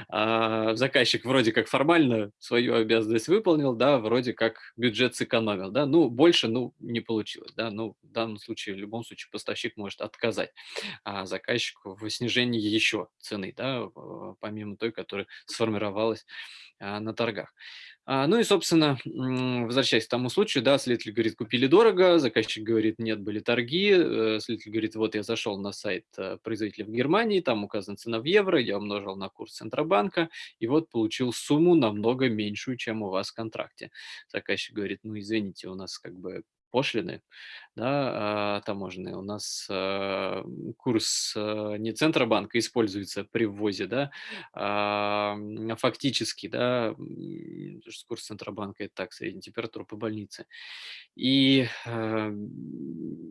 А заказчик вроде как формально свою обязанность выполнил, да, вроде как бюджет сэкономил, да. Ну, больше, ну, не получилось, да. Ну, в данном случае, в любом случае, поставщик может отказать а заказчику в снижении еще цены, да, помимо той, которая сформировалась а, на торгах. А, ну и, собственно, возвращаясь к тому случаю, да, следователь говорит, купили дорого, заказчик говорит, нет, были торги, э, следователь говорит, вот я зашел на сайт э, производителя в Германии, там указана цена в евро, я умножил на курс Центробанка, и вот получил сумму намного меньшую, чем у вас в контракте. Заказчик говорит, ну извините, у нас как бы пошлины да, а, таможенные. У нас а, курс а, не Центробанка используется при ввозе, да, а фактически, да, курс Центробанка – это так, средняя температура по больнице. И,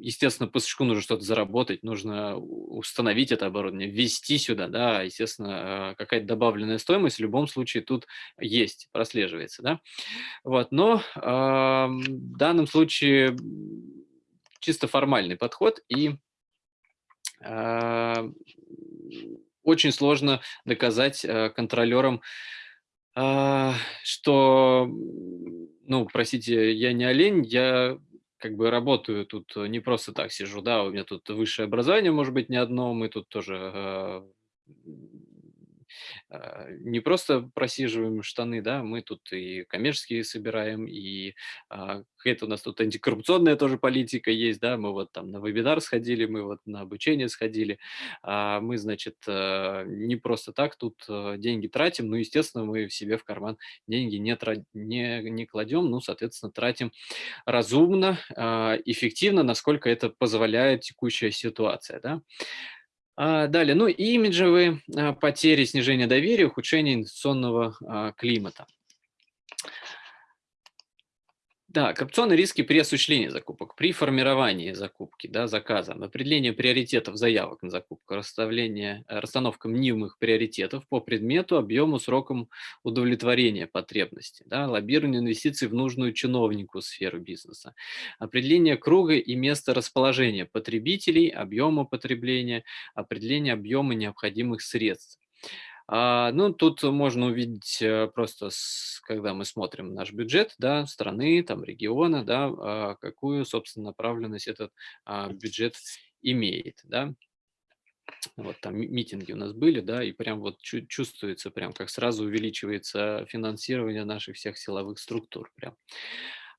естественно, поставщику нужно что-то заработать, нужно установить это оборудование, ввести сюда, да, естественно, какая-то добавленная стоимость в любом случае тут есть, прослеживается, да. Вот, но в данном случае чисто формальный подход, и э, очень сложно доказать э, контролерам, э, что, ну, простите, я не олень, я как бы работаю тут не просто так сижу, да, у меня тут высшее образование, может быть, не одно, мы тут тоже э, а, не просто просиживаем штаны, да, мы тут и коммерческие собираем, и а, какая-то у нас тут антикоррупционная тоже политика есть, да, мы вот там на вебинар сходили, мы вот на обучение сходили, а мы, значит, а, не просто так тут а, деньги тратим, ну, естественно, мы в себе в карман деньги не, тра- не, не кладем, ну, соответственно, тратим разумно, эффективно, насколько это позволяет текущая ситуация, да. А, далее, ну, имиджевые а, потери, снижение доверия, ухудшение инвестиционного а, климата. Да, коррупционные риски при осуществлении закупок, при формировании закупки, да, заказа, определение приоритетов заявок на закупку, расставление, э, расстановка мнимых приоритетов по предмету, объему, срокам удовлетворения потребностей, да, лоббирование инвестиций в нужную чиновнику сферу бизнеса, определение круга и места расположения потребителей, объема потребления, определение объема необходимых средств. А, ну, тут можно увидеть э, просто, с, когда мы смотрим наш бюджет, да, страны, там, региона, да, а, какую, собственно, направленность этот а, бюджет имеет, да. Вот там митинги у нас были, да, и прям вот чувствуется, прям как сразу увеличивается финансирование наших всех силовых структур, прям.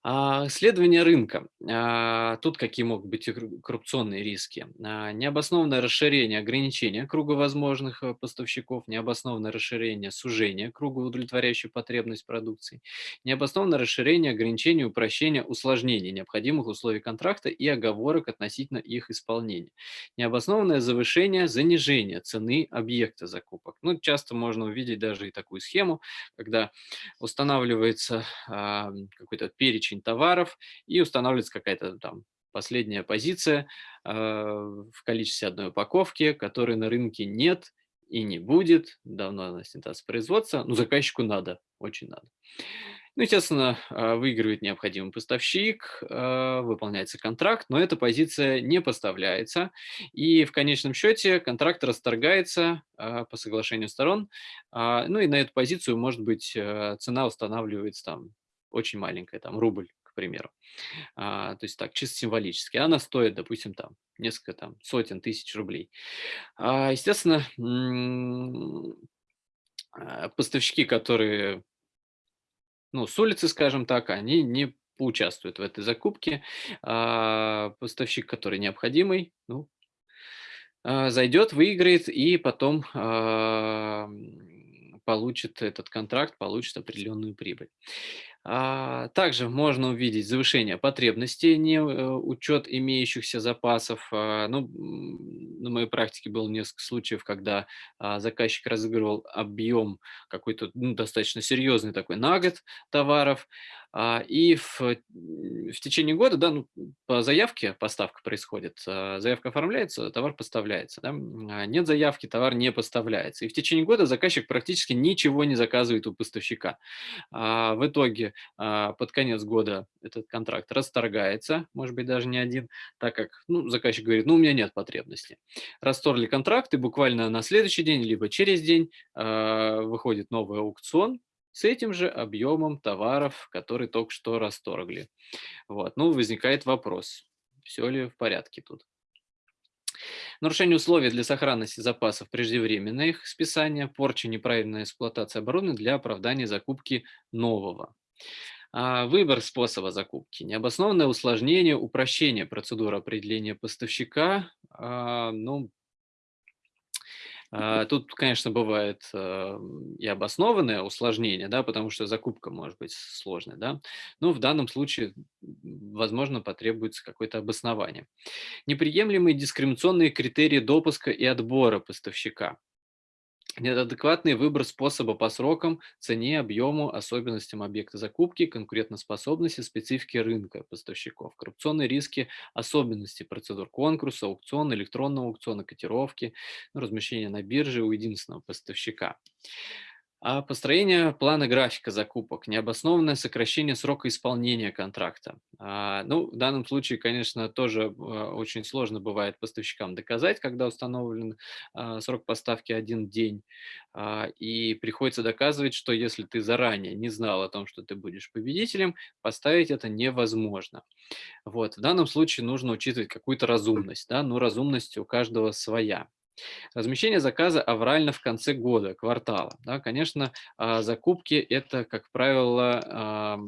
А, исследование рынка. А, тут какие могут быть коррупционные риски? А, необоснованное расширение ограничения круга возможных э, поставщиков, необоснованное расширение сужения круга, удовлетворяющей потребность продукции, необоснованное расширение ограничения, упрощения, усложнения необходимых условий контракта и оговорок относительно их исполнения, необоснованное завышение, занижение цены объекта закупок. Ну, часто можно увидеть даже и такую схему, когда устанавливается какой-то перечень перечень товаров и устанавливается какая-то там последняя позиция э, в количестве одной упаковки, которой на рынке нет и не будет. Давно она снята с производства, но заказчику надо, очень надо. Ну, естественно, а, выигрывает необходимый поставщик, а, выполняется контракт, но эта позиция не поставляется. И в конечном счете контракт расторгается по соглашению сторон. Ну и на эту позицию, может быть, цена устанавливается там очень маленькая, там рубль, к примеру. А, то есть так, чисто символически. Она стоит, допустим, там несколько там сотен тысяч рублей. А, естественно, а, поставщики, которые, ну, с улицы, скажем так, они не поучаствуют в этой закупке. А поставщик, который необходимый, ну, а, зайдет, выиграет и потом а, получит этот контракт, получит определенную прибыль. А, также можно увидеть завышение потребностей, не э, учет имеющихся запасов. А, ну, на моей практике было несколько случаев, когда а, заказчик разыгрывал объем какой-то ну, достаточно серьезный такой на год товаров, и в, в течение года, да, ну, по заявке поставка происходит, заявка оформляется, товар поставляется. Да? Нет заявки, товар не поставляется. И в течение года заказчик практически ничего не заказывает у поставщика. В итоге под конец года этот контракт расторгается, может быть, даже не один, так как ну, заказчик говорит, ну, у меня нет потребности. Расторгли контракт, и буквально на следующий день, либо через день э, выходит новый аукцион, с этим же объемом товаров, который только что расторгли. Вот. Ну, возникает вопрос, все ли в порядке тут. Нарушение условий для сохранности запасов, преждевременное их списание, порча, неправильная эксплуатация оборудования для оправдания закупки нового. А, выбор способа закупки, необоснованное усложнение, упрощение процедуры определения поставщика. А, ну, а, Тут, конечно, бывает и обоснованное усложнение, да, потому что закупка может быть сложной, да, но в данном случае, возможно, потребуется какое-то обоснование. Неприемлемые дискриминационные критерии допуска и отбора поставщика. Неадекватный выбор способа по срокам, цене, объему, особенностям объекта закупки, конкурентоспособности, специфике рынка поставщиков, коррупционные риски, особенности процедур конкурса, аукциона, электронного аукциона, котировки, размещения на бирже у единственного поставщика. А построение плана графика закупок, необоснованное сокращение срока исполнения контракта. А, ну, в данном случае, конечно, тоже а, очень сложно бывает поставщикам доказать, когда установлен а, срок поставки один день. А, и приходится доказывать, что если ты заранее не знал о том, что ты будешь победителем, поставить это невозможно. Вот. В данном случае нужно учитывать какую-то разумность. Да? Ну, разумность у каждого своя. Размещение заказа аврально в конце года, квартала. Да, конечно, а, закупки– это, как правило,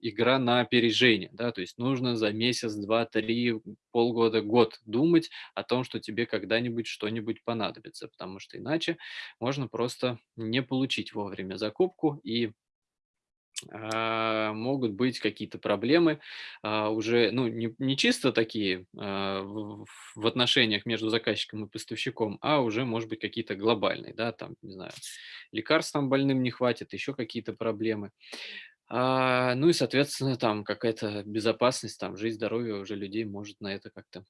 игра на опережение. Да, то есть нужно за месяц, два, три, полгода, год думать о том, что тебе когда-нибудь что-нибудь понадобится, потому что иначе можно просто не получить вовремя закупку и а, могут быть какие-то проблемы а, уже, ну, не, не чисто такие а, в, отношениях между заказчиком и поставщиком, а уже, может быть, какие-то глобальные, да, там, не знаю, лекарств там больным не хватит, еще какие-то проблемы. А, ну и, соответственно, там какая-то безопасность, там, жизнь, здоровье уже людей может на это как-то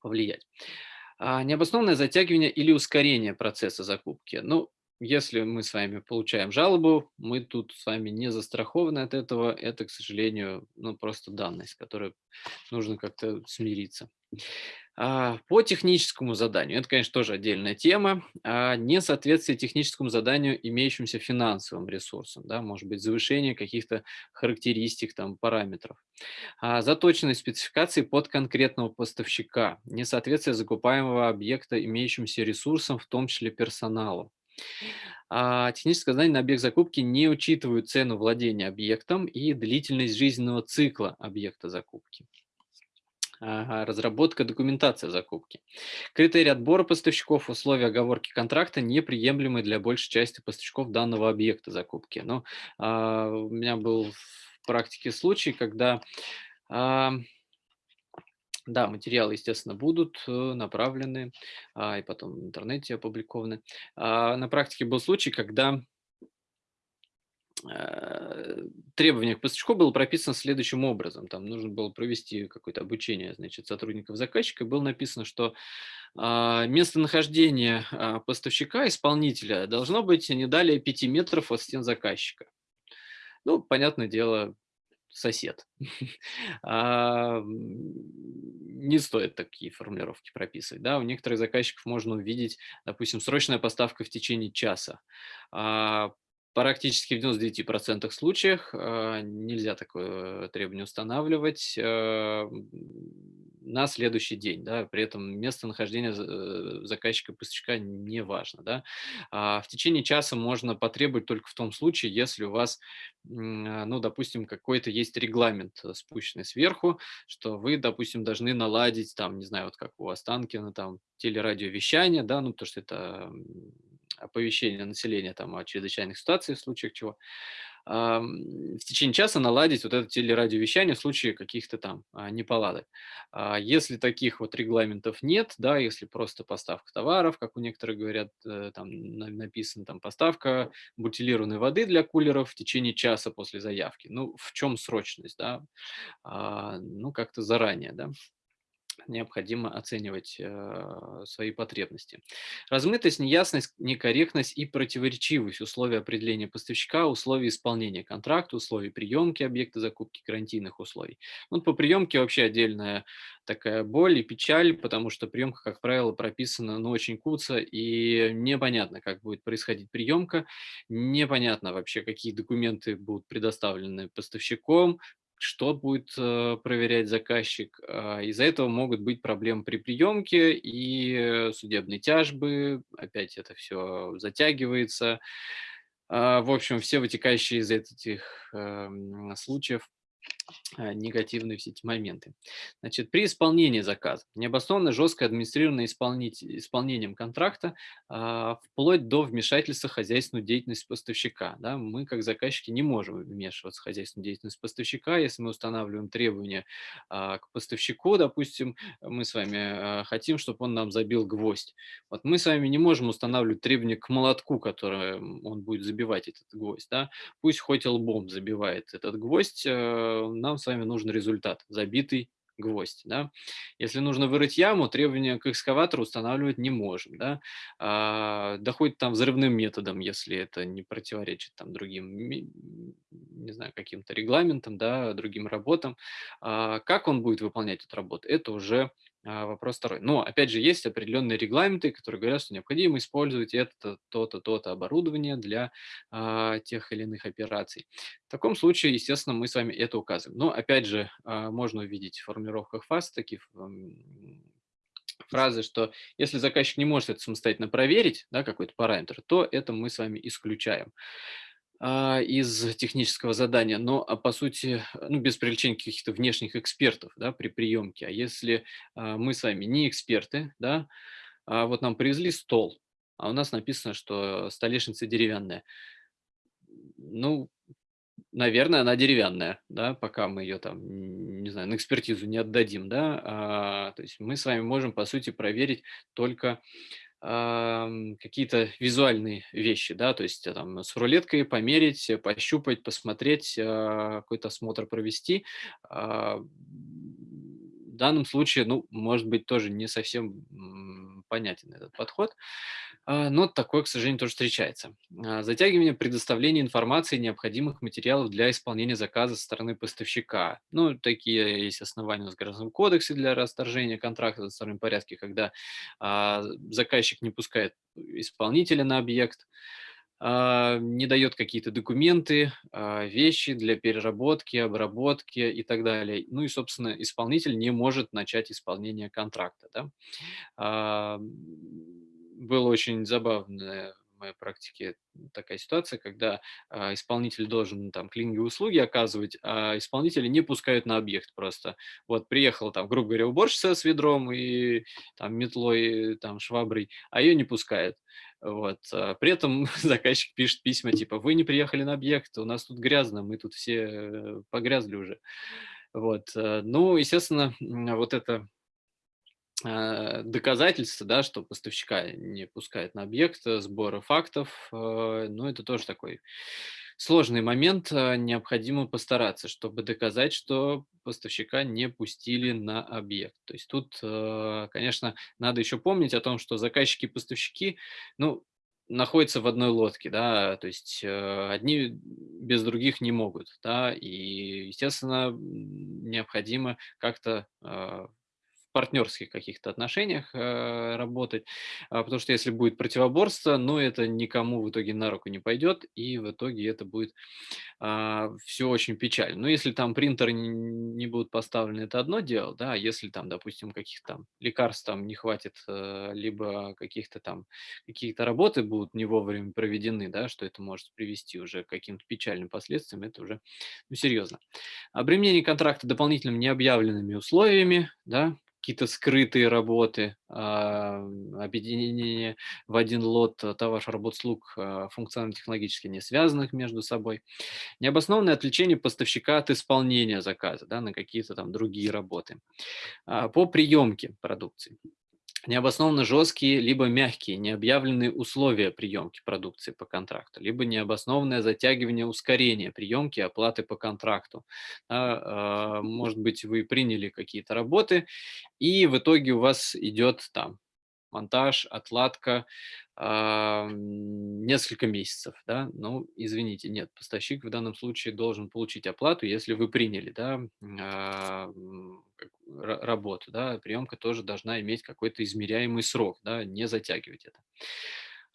повлиять. А, необоснованное затягивание или ускорение процесса закупки. Ну, если мы с вами получаем жалобу, мы тут с вами не застрахованы от этого. Это, к сожалению, ну, просто данность, с которой нужно как-то смириться. А, по техническому заданию, это, конечно, тоже отдельная тема, а, несоответствие техническому заданию имеющимся финансовым ресурсам, да, может быть, завышение каких-то характеристик, там, параметров. А, заточенность спецификации под конкретного поставщика, несоответствие закупаемого объекта имеющимся ресурсам, в том числе персоналу. А техническое задание на объект закупки не учитывают цену владения объектом и длительность жизненного цикла объекта закупки. разработка документации закупки. Критерии отбора поставщиков, условия оговорки контракта неприемлемы для большей части поставщиков данного объекта закупки. Но ну, а, у меня был в практике случай, когда а, да, материалы, естественно, будут э, направлены а, и потом в интернете опубликованы. А, на практике был случай, когда э, требование к поставщику было прописано следующим образом. Там нужно было провести какое-то обучение значит, сотрудников заказчика. Было написано, что а, местонахождение а, поставщика, исполнителя должно быть не далее 5 метров от стен заказчика. Ну, понятное дело, сосед. А, не стоит такие формулировки прописывать. Да? У некоторых заказчиков можно увидеть, допустим, срочная поставка в течение часа. А, Практически в 99% случаях э, нельзя такое требование устанавливать э, на следующий день. Да, при этом местонахождение э, заказчика поставщика не важно. Да. А в течение часа можно потребовать только в том случае, если у вас, ну, допустим, какой-то есть регламент, спущенный сверху, что вы, допустим, должны наладить, там, не знаю, вот как у Останкина, там, телерадиовещание, да, ну, потому что это оповещения населения там, о чрезвычайных ситуациях, в случаях чего, в течение часа наладить вот это телерадиовещание в случае каких-то там а, неполадок. А если таких вот регламентов нет, да, если просто поставка товаров, как у некоторых говорят, э, там написано там поставка бутилированной воды для кулеров в течение часа после заявки. Ну, в чем срочность, да? А, ну, как-то заранее, да необходимо оценивать э, свои потребности. Размытость, неясность, некорректность и противоречивость условий определения поставщика, условий исполнения контракта, условий приемки объекта закупки, гарантийных условий. Ну, по приемке вообще отдельная такая боль и печаль, потому что приемка, как правило, прописана ну, очень куца, и непонятно, как будет происходить приемка, непонятно вообще, какие документы будут предоставлены поставщиком, что будет э, проверять заказчик. А, из-за этого могут быть проблемы при приемке и судебные тяжбы, опять это все затягивается. А, в общем, все вытекающие из этих эм, случаев негативные все эти моменты. Значит, при исполнении заказа необоснованно жесткое администрированное исполнением контракта а, вплоть до вмешательства в хозяйственную деятельность поставщика. Да, мы, как заказчики, не можем вмешиваться в хозяйственную деятельность поставщика, если мы устанавливаем требования а, к поставщику, допустим, мы с вами а, хотим, чтобы он нам забил гвоздь. Вот мы с вами не можем устанавливать требования к молотку, которым он будет забивать этот гвоздь. Да? Пусть хоть лбом забивает этот гвоздь, э, нам с вами нужен результат, забитый гвоздь, да. Если нужно вырыть яму, требования к экскаватору устанавливать не можем, да. А, доходит там взрывным методом, если это не противоречит там другим, не знаю, каким-то регламентам, да, другим работам. А, как он будет выполнять эту работу, это уже вопрос второй. Но, опять же, есть определенные регламенты, которые говорят, что необходимо использовать это, то-то, то-то оборудование для а, тех или иных операций. В таком случае, естественно, мы с вами это указываем. Но, опять же, а, можно увидеть в формулировках фаз такие фразы, что если заказчик не может это самостоятельно проверить, да, какой-то параметр, то это мы с вами исключаем. А, из технического задания, но, а, по сути, ну, без привлечения каких-то внешних экспертов, да, при приемке. А если а, мы с вами не эксперты, да, а вот нам привезли стол, а у нас написано, что столешница деревянная. Ну, наверное, она деревянная, да, пока мы ее там, не знаю, на экспертизу не отдадим, да, а, то есть мы с вами можем, по сути, проверить только какие-то визуальные вещи, да, то есть э, там с рулеткой померить, э, пощупать, посмотреть, а, какой-то осмотр провести. А, в данном случае, ну, может быть, тоже не совсем понятен этот подход, а, но такое, к сожалению, тоже встречается. А, затягивание предоставления информации необходимых материалов для исполнения заказа со стороны поставщика. Ну, такие есть основания в Гражданском кодексе для расторжения контракта в одностороннем порядке, когда а, заказчик не пускает исполнителя на объект, не дает какие-то документы, вещи для переработки, обработки и так далее. Ну и, собственно, исполнитель не может начать исполнение контракта. Да? было очень забавное моей практике такая ситуация, когда а, исполнитель должен там клининговые услуги оказывать, а исполнители не пускают на объект просто. Вот приехала там, грубо говоря, уборщица с ведром и там метлой, там шваброй, а ее не пускают. Вот. А при этом заказчик пишет письма типа «Вы не приехали на объект, у нас тут грязно, мы тут все э, погрязли уже». Вот. Э, ну, естественно, вот это Э, доказательства, да, что поставщика не пускает на объект, э, сбора фактов, ну, это тоже такой сложный момент. Необходимо постараться, чтобы доказать, что поставщика не пустили на объект. То есть тут, конечно, надо еще помнить о том, что заказчики и поставщики, ну, находятся в одной лодке, да, то есть одни без других не могут, да, и, естественно, необходимо как-то партнерских каких-то отношениях э, работать, а, потому что если будет противоборство, ну, это никому в итоге на руку не пойдет, и в итоге это будет а, все очень печально. Но если там принтеры не, не будут поставлены, это одно дело, да, а если там, допустим, каких-то там лекарств там не хватит, э, либо каких-то там, какие-то работы будут не вовремя проведены, да, что это может привести уже к каким-то печальным последствиям, это уже ну, серьезно. Обременение контракта дополнительными необъявленными условиями, да, какие-то скрытые работы, а, объединение в один лот товаров, работ, слуг а, функционально-технологически не связанных между собой, необоснованное отвлечение поставщика от исполнения заказа да, на какие-то там другие работы. А, по приемке продукции необоснованно жесткие либо мягкие необъявленные условия приемки продукции по контракту, либо необоснованное затягивание ускорения приемки оплаты по контракту. Э, может быть, вы приняли какие-то работы, и в итоге у вас идет там монтаж, отладка, э, несколько месяцев, да, ну, извините, нет, поставщик в данном случае должен получить оплату, если вы приняли, да, э, работу, да, приемка тоже должна иметь какой-то измеряемый срок, да, не затягивать это.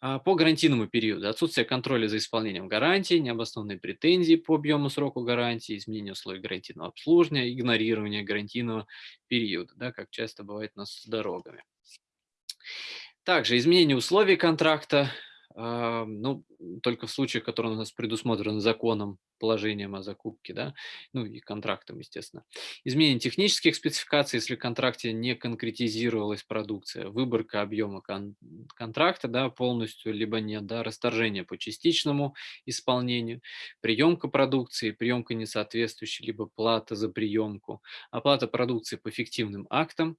А, по гарантийному периоду отсутствие контроля за исполнением гарантии, необоснованные претензии по объему сроку гарантии, изменение условий гарантийного обслуживания, игнорирование гарантийного периода, да, как часто бывает у нас с дорогами. Также изменение условий контракта, ну, только в случаях, которые у нас предусмотрены законом, положением о закупке, да, ну и контрактом, естественно. Изменение технических спецификаций, если в контракте не конкретизировалась продукция, выборка объема кон контракта, да, полностью, либо нет, да, расторжение по частичному исполнению, приемка продукции, приемка несоответствующей, либо плата за приемку, оплата продукции по фиктивным актам,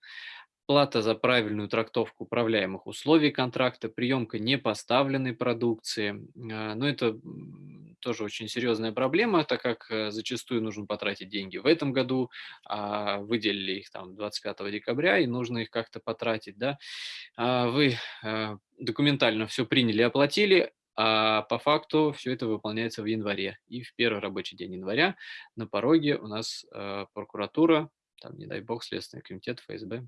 плата за правильную трактовку управляемых условий контракта, приемка непоставленной продукции. А, Но ну, это тоже очень серьезная проблема, так как э, зачастую нужно потратить деньги в этом году, а выделили их там 25 декабря, и нужно их как-то потратить, да. А вы э, документально все приняли, оплатили, а по факту все это выполняется в январе. И в первый рабочий день января на пороге у нас э, прокуратура, там, не дай бог, Следственный комитет, ФСБ.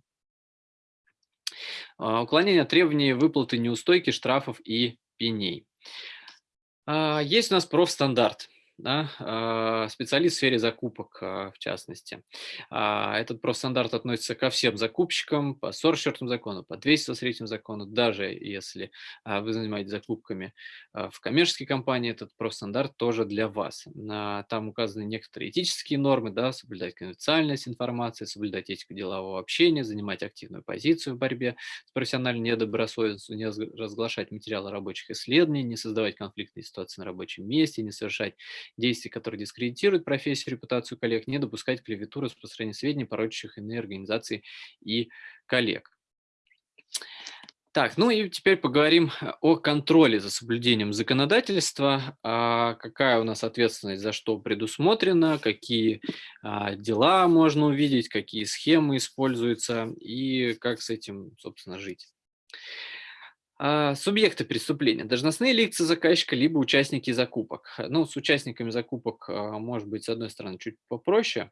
А, уклонение от требований выплаты неустойки, штрафов и пеней. А, есть у нас профстандарт да, а, специалист в сфере закупок, а, в частности. А, этот профстандарт относится ко всем закупщикам по 44 закону, по 203 закону, даже если вы занимаетесь закупками в коммерческой компании, этот профстандарт тоже для вас. Там указаны некоторые этические нормы, да, соблюдать конфиденциальность информации, соблюдать этику делового общения, занимать активную позицию в борьбе с профессиональной недобросовестностью, не разглашать материалы рабочих исследований, не создавать конфликтные ситуации на рабочем месте, не совершать действий, которые дискредитируют профессию, репутацию коллег, не допускать клевету, распространения сведений, порочащих иные организации и коллег. Так, ну и теперь поговорим о контроле за соблюдением законодательства. А какая у нас ответственность за что предусмотрена, какие а, дела можно увидеть, какие схемы используются и как с этим, собственно, жить. А, субъекты преступления. Должностные лица заказчика, либо участники закупок. Ну, с участниками закупок, а, может быть, с одной стороны, чуть попроще.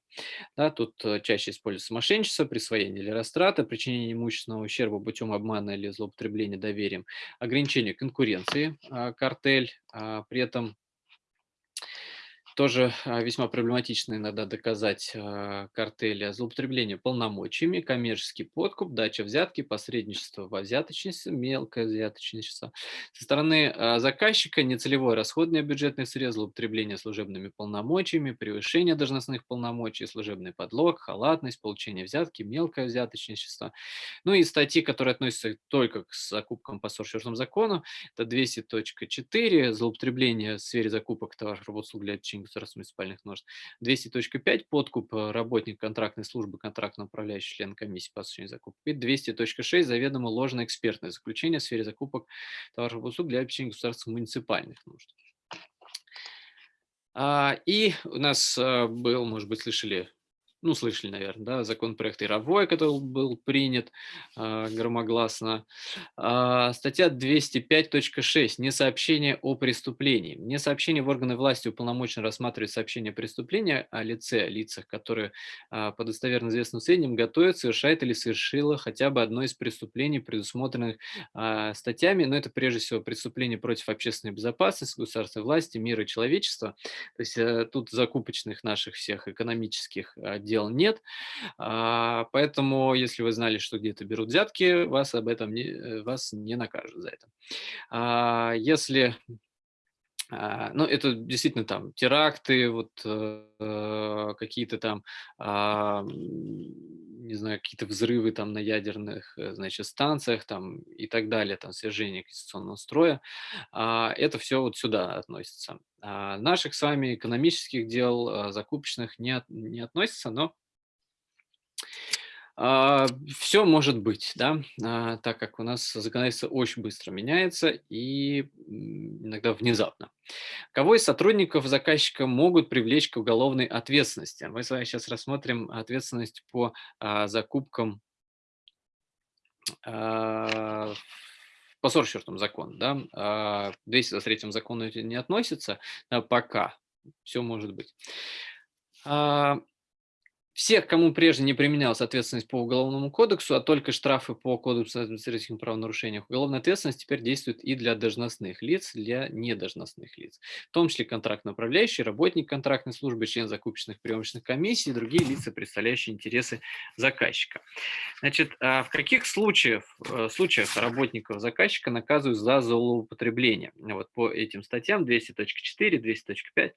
Да, тут э, чаще используется мошенничество, присвоение или растрата, причинение имущественного ущерба путем обмана или злоупотребления доверием, ограничение конкуренции, а, картель. При этом тоже а, весьма проблематично иногда доказать а, картели, злоупотребление полномочиями, коммерческий подкуп, дача взятки, посредничество во взяточничестве, мелкое взяточничество. Со стороны а, заказчика нецелевое расходное бюджетное средство, злоупотребление служебными полномочиями, превышение должностных полномочий, служебный подлог, халатность, получение взятки, мелкое взяточничество. Ну и статьи, которые относятся только к закупкам по 44 закону, это 200.4, злоупотребление в сфере закупок товаров, работ, услуг для государственных муниципальных нужд. 200.5 подкуп э, работник контрактной службы, контрактно управляющий член комиссии по осуществлению закупок. И 200.6 заведомо ложное экспертное заключение в сфере закупок товаров и услуг для обеспечения государственных муниципальных нужд. А, и у нас э, был, может быть, слышали ну, слышали, наверное, да, законопроект Яровой, который был принят э, громогласно. Э, статья 205.6. Несообщение о преступлении. Несообщение в органы власти уполномочено рассматривать сообщение преступления о лице, лицах, которые э, по достоверно известным сведениям готовят, совершает или совершила хотя бы одно из преступлений, предусмотренных э, статьями, но это прежде всего преступление против общественной безопасности, государственной власти, мира и человечества. То есть э, тут закупочных наших всех экономических э, дел нет. А, поэтому, если вы знали, что где-то берут взятки, вас об этом не, э, вас не накажут за это. А, если а, ну, это действительно там теракты, вот э, какие-то там, не знаю, какие-то взрывы там на ядерных, э, значит, станциях там и так далее, там свержение конституционного строя. Э, это все вот сюда относится. А наших с вами экономических дел, э, закупочных не, не относится, но а, Все может быть, да, а, так как у нас законодательство очень быстро меняется и иногда внезапно. Кого из сотрудников заказчика могут привлечь к уголовной ответственности? Мы с вами сейчас рассмотрим ответственность по а, закупкам по 44 закону, да, 223 закону не относится, пока, все может быть. Всех, кому прежде не применялась ответственность по Уголовному кодексу, а только штрафы по Кодексу административных правонарушениях, уголовная ответственность теперь действует и для должностных лиц, для недолжностных лиц, в том числе контрактно управляющий, работник контрактной службы, член закупочных приемочных комиссий и другие лица, представляющие интересы заказчика. Значит, а в каких случаях, э, случаях работников заказчика наказывают за злоупотребление? Вот по этим статьям 200.4, 200.5.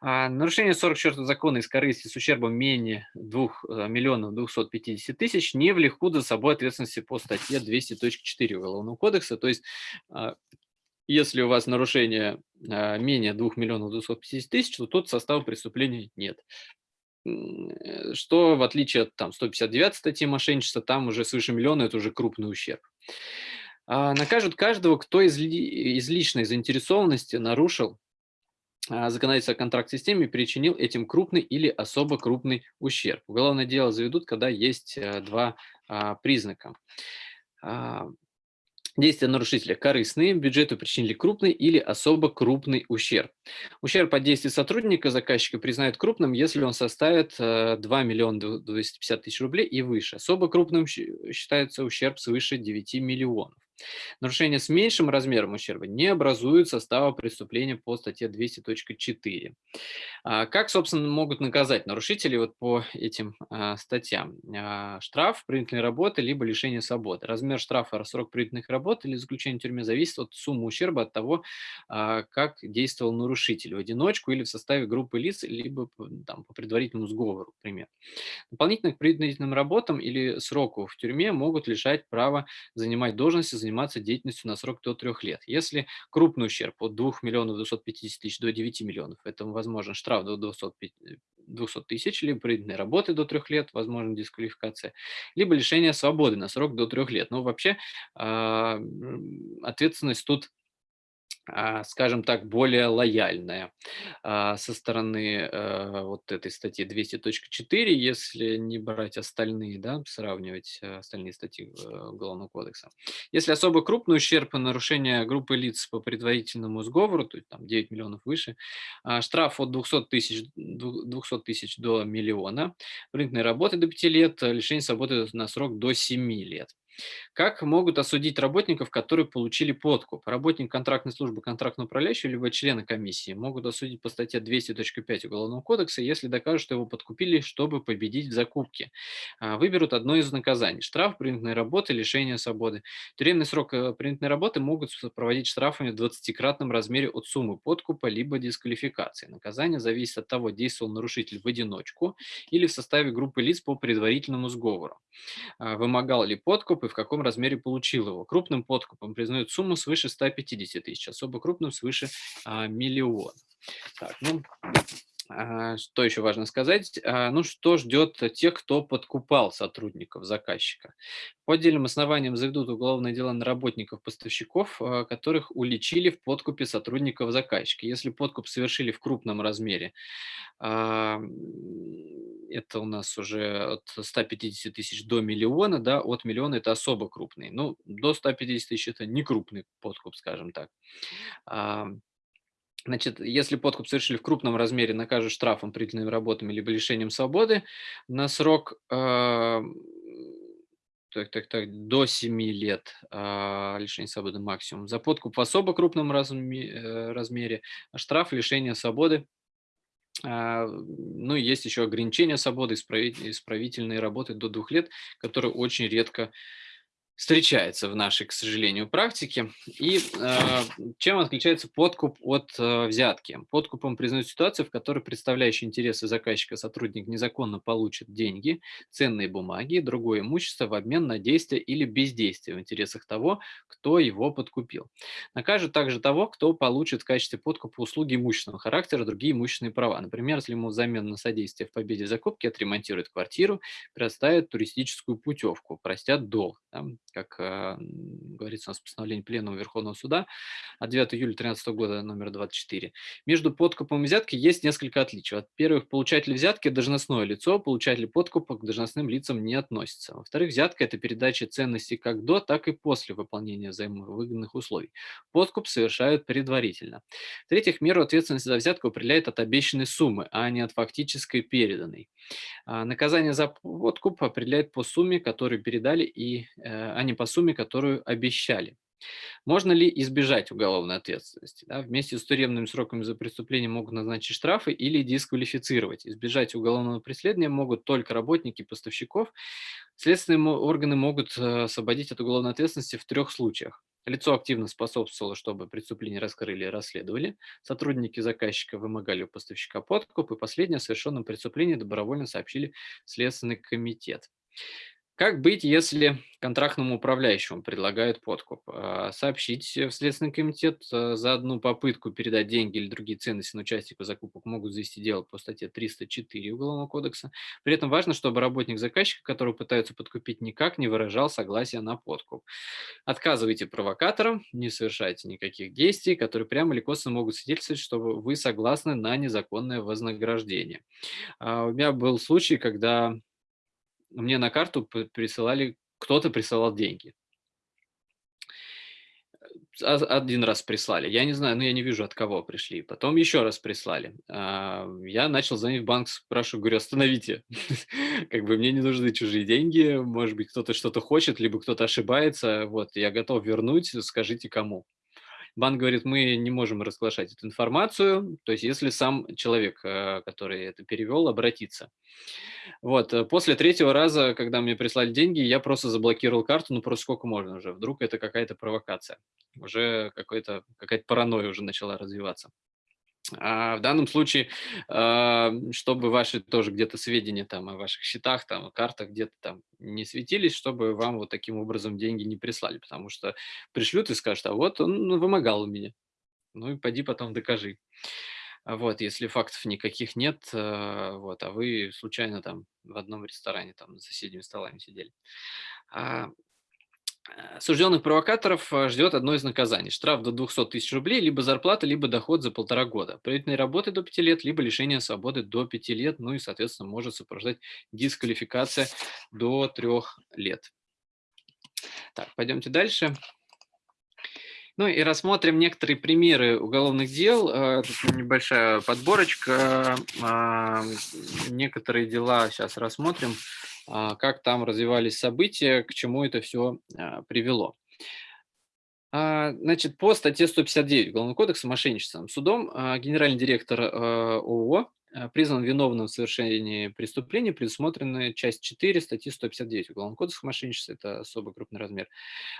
А, нарушение 44 закона из корысти с ущербом менее 2 э, миллионов 250 тысяч не влекут за собой ответственности по статье 200.4 Уголовного кодекса. То есть, а, если у вас нарушение а, менее 2 миллионов 250 тысяч, то тут состава преступления нет. Э, что в отличие от там, 159 статьи мошенничества, там уже свыше миллиона – это уже крупный ущерб. А накажут каждого, кто из, из личной заинтересованности нарушил законодательство о контракт-системе причинил этим крупный или особо крупный ущерб. Уголовное дело заведут, когда есть э, два а, признака. А, действия нарушителя корыстные, бюджету причинили крупный или особо крупный ущерб. Ущерб от действий сотрудника заказчика признают крупным, если он составит 2 э, миллиона 250 тысяч рублей и выше. Особо крупным считается ущерб свыше 9 миллионов. Нарушения с меньшим размером ущерба не образуют состава преступления по статье 200.4. А как, собственно, могут наказать нарушителей вот по этим а, статьям? А, штраф, принудительной работы, либо лишение свободы. Размер штрафа, срок принудительных работ или заключения в тюрьме зависит от суммы ущерба, от того, как действовал нарушитель в одиночку или в составе группы лиц, либо там, по предварительному сговору, например. Дополнительно к принудительным работам или сроку в тюрьме могут лишать права занимать должности, заниматься деятельностью на срок до трех лет. Если крупный ущерб от 2 миллионов 250 тысяч до 9 миллионов, это возможен штраф до 200 тысяч, либо принудительной работы до трех лет, возможно дисквалификация, либо лишение свободы на срок до трех лет. Но вообще а, ответственность тут скажем так, более лояльная а, со стороны э, вот этой статьи 200.4, если не брать остальные, да, сравнивать э, остальные статьи э, Уголовного кодекса. Если особо крупный ущерб и нарушение группы лиц по предварительному сговору, то есть там 9 миллионов выше, а, штраф от 200 тысяч 200 тысяч до миллиона, принудительной работы до 5 лет, лишение свободы на срок до 7 лет. Как могут осудить работников, которые получили подкуп? Работник контрактной службы, контрактного управляющего, либо члены комиссии могут осудить по статье 200.5 Уголовного кодекса, если докажут, что его подкупили, чтобы победить в закупке. А, выберут одно из наказаний. Штраф, принудительной работы, лишение свободы. Тюремный срок э, принудительной работы могут проводить штрафами в 20-кратном размере от суммы подкупа, либо дисквалификации. Наказание зависит от того, действовал нарушитель в одиночку или в составе группы лиц по предварительному сговору. А, вымогал ли подкуп и в каком размере получил его. Крупным подкупом признают сумму свыше 150 тысяч, особо крупным свыше а, миллиона. Так, ну, что еще важно сказать? А, ну, что ждет тех, кто подкупал сотрудников заказчика? По отдельным основаниям заведут уголовное дело на работников-поставщиков, а, которых уличили в подкупе сотрудников заказчика. Если подкуп совершили в крупном размере, это у нас уже от 150 тысяч до миллиона, да, от миллиона это особо крупный. Ну, до 150 тысяч это не крупный подкуп, скажем так. Значит, если подкуп совершили в крупном размере, накажут штрафом, принудительными работами либо лишением свободы на срок э, так, так, так, до 7 лет э, лишения свободы максимум. За подкуп в особо крупном разме, э, размере штраф лишения свободы. Ну и есть еще ограничение свободы, исправительные работы до двух лет, которые очень редко встречается в нашей, к сожалению, практике. И э, чем отличается подкуп от э, взятки? Подкупом признают ситуацию, в которой представляющий интересы заказчика сотрудник незаконно получит деньги, ценные бумаги другое имущество в обмен на действие или бездействие в интересах того, кто его подкупил. Накажут также того, кто получит в качестве подкупа услуги имущественного характера, другие имущественные права. Например, если ему взамен на содействие в победе закупки отремонтируют квартиру, предоставят туристическую путевку, простят долг. Да? Как э, говорится у нас в постановлении Пленума Верховного Суда от 9 июля 2013 года номер 24. Между подкупом и взяткой есть несколько отличий. Во-первых, получатель взятки – должностное лицо, получатель подкупа к должностным лицам не относится. Во-вторых, взятка – это передача ценностей как до, так и после выполнения взаимовыгодных условий. Подкуп совершают предварительно. В-третьих, меру ответственности за взятку определяет от обещанной суммы, а не от фактической переданной. А наказание за подкуп определяет по сумме, которую передали, и, э, а не по сумме, которую обещали. Можно ли избежать уголовной ответственности? Да, вместе с тюремными сроками за преступление могут назначить штрафы или дисквалифицировать. Избежать уголовного преследования могут только работники поставщиков. Следственные органы могут э, освободить от уголовной ответственности в трех случаях. Лицо активно способствовало, чтобы преступление раскрыли и расследовали. Сотрудники заказчика вымогали у поставщика подкуп. И последнее, о совершенном преступлении добровольно сообщили Следственный комитет. Как быть, если контрактному управляющему предлагают подкуп? А, Сообщить в Следственный комитет э, за одну попытку передать деньги или другие ценности на участника закупок могут завести дело по статье 304 Уголовного кодекса. При этом важно, чтобы работник заказчика, который пытаются подкупить, никак не выражал согласия на подкуп. Отказывайте провокаторам, не совершайте никаких действий, которые прямо или косвенно могут свидетельствовать, что вы согласны на незаконное вознаграждение. А, У меня был случай, когда мне на карту присылали кто-то присылал деньги. А, 1 раз прислали, я не знаю, но я не вижу, от кого пришли. Потом еще раз прислали. А, я начал звонить в банк, спрашиваю, говорю: "Остановите, как бы мне не нужны чужие деньги, может быть, кто-то что-то хочет, либо кто-то ошибается, вот, я готов вернуть, скажите кому". Банк говорит: "Мы не можем разглашать эту информацию, то есть если сам человек, э, который это перевел, обратится". Вот, э, после третьего раза, когда мне прислали деньги, я просто заблокировал карту, ну, просто сколько можно уже, вдруг это какая-то провокация. Уже какая-то паранойя уже начала развиваться. А в данном случае, а, чтобы ваши тоже где-то сведения там о ваших счетах, там, картах где-то там не светились, чтобы вам вот таким образом деньги не прислали, потому что пришлют и скажут: "А вот он ну, вымогал у меня". Ну и пойди потом докажи. А Вот, если фактов никаких нет, э, вот, а вы случайно там в одном ресторане там за соседними столами сидели. Э, Осужденных провокаторов э, ждет одно из наказаний. Штраф до 200 тысяч рублей, либо зарплата, либо доход за полтора года. Принудительной работы до пяти лет, либо лишение свободы до пяти лет. Ну и, соответственно, может сопровождать дисквалификация до трех лет. Так, пойдемте дальше. Ну и рассмотрим некоторые примеры уголовных дел. Э, Тут небольшая подборочка. Некоторые дела сейчас рассмотрим, как там развивались события, к чему это все привело. А, Значит, по статье 159 Уголовного кодекса мошенничеством судом а, генеральный директор а, ООО а, признан виновным в совершении преступления, предусмотренной часть 4 статьи 159 Уголовного кодекса мошенничества, это особо крупный размер.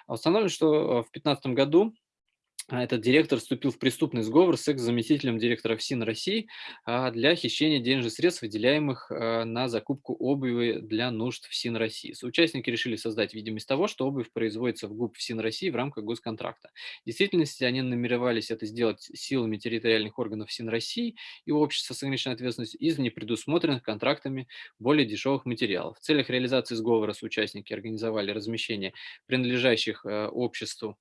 А Установлено, что а, в 2015 году а, этот директор вступил в преступный сговор с экс-заместителем директора ФСИН России а, для хищения денежных средств, выделяемых а, на закупку обуви для нужд ФСИН России. Соучастники решили создать видимость того, что обувь производится в ГУП ФСИН России в рамках госконтракта. В действительности они намеревались это сделать силами территориальных органов ФСИН России и общества с ограниченной ответственностью из непредусмотренных контрактами более дешевых материалов. В целях реализации сговора соучастники организовали размещение принадлежащих обществу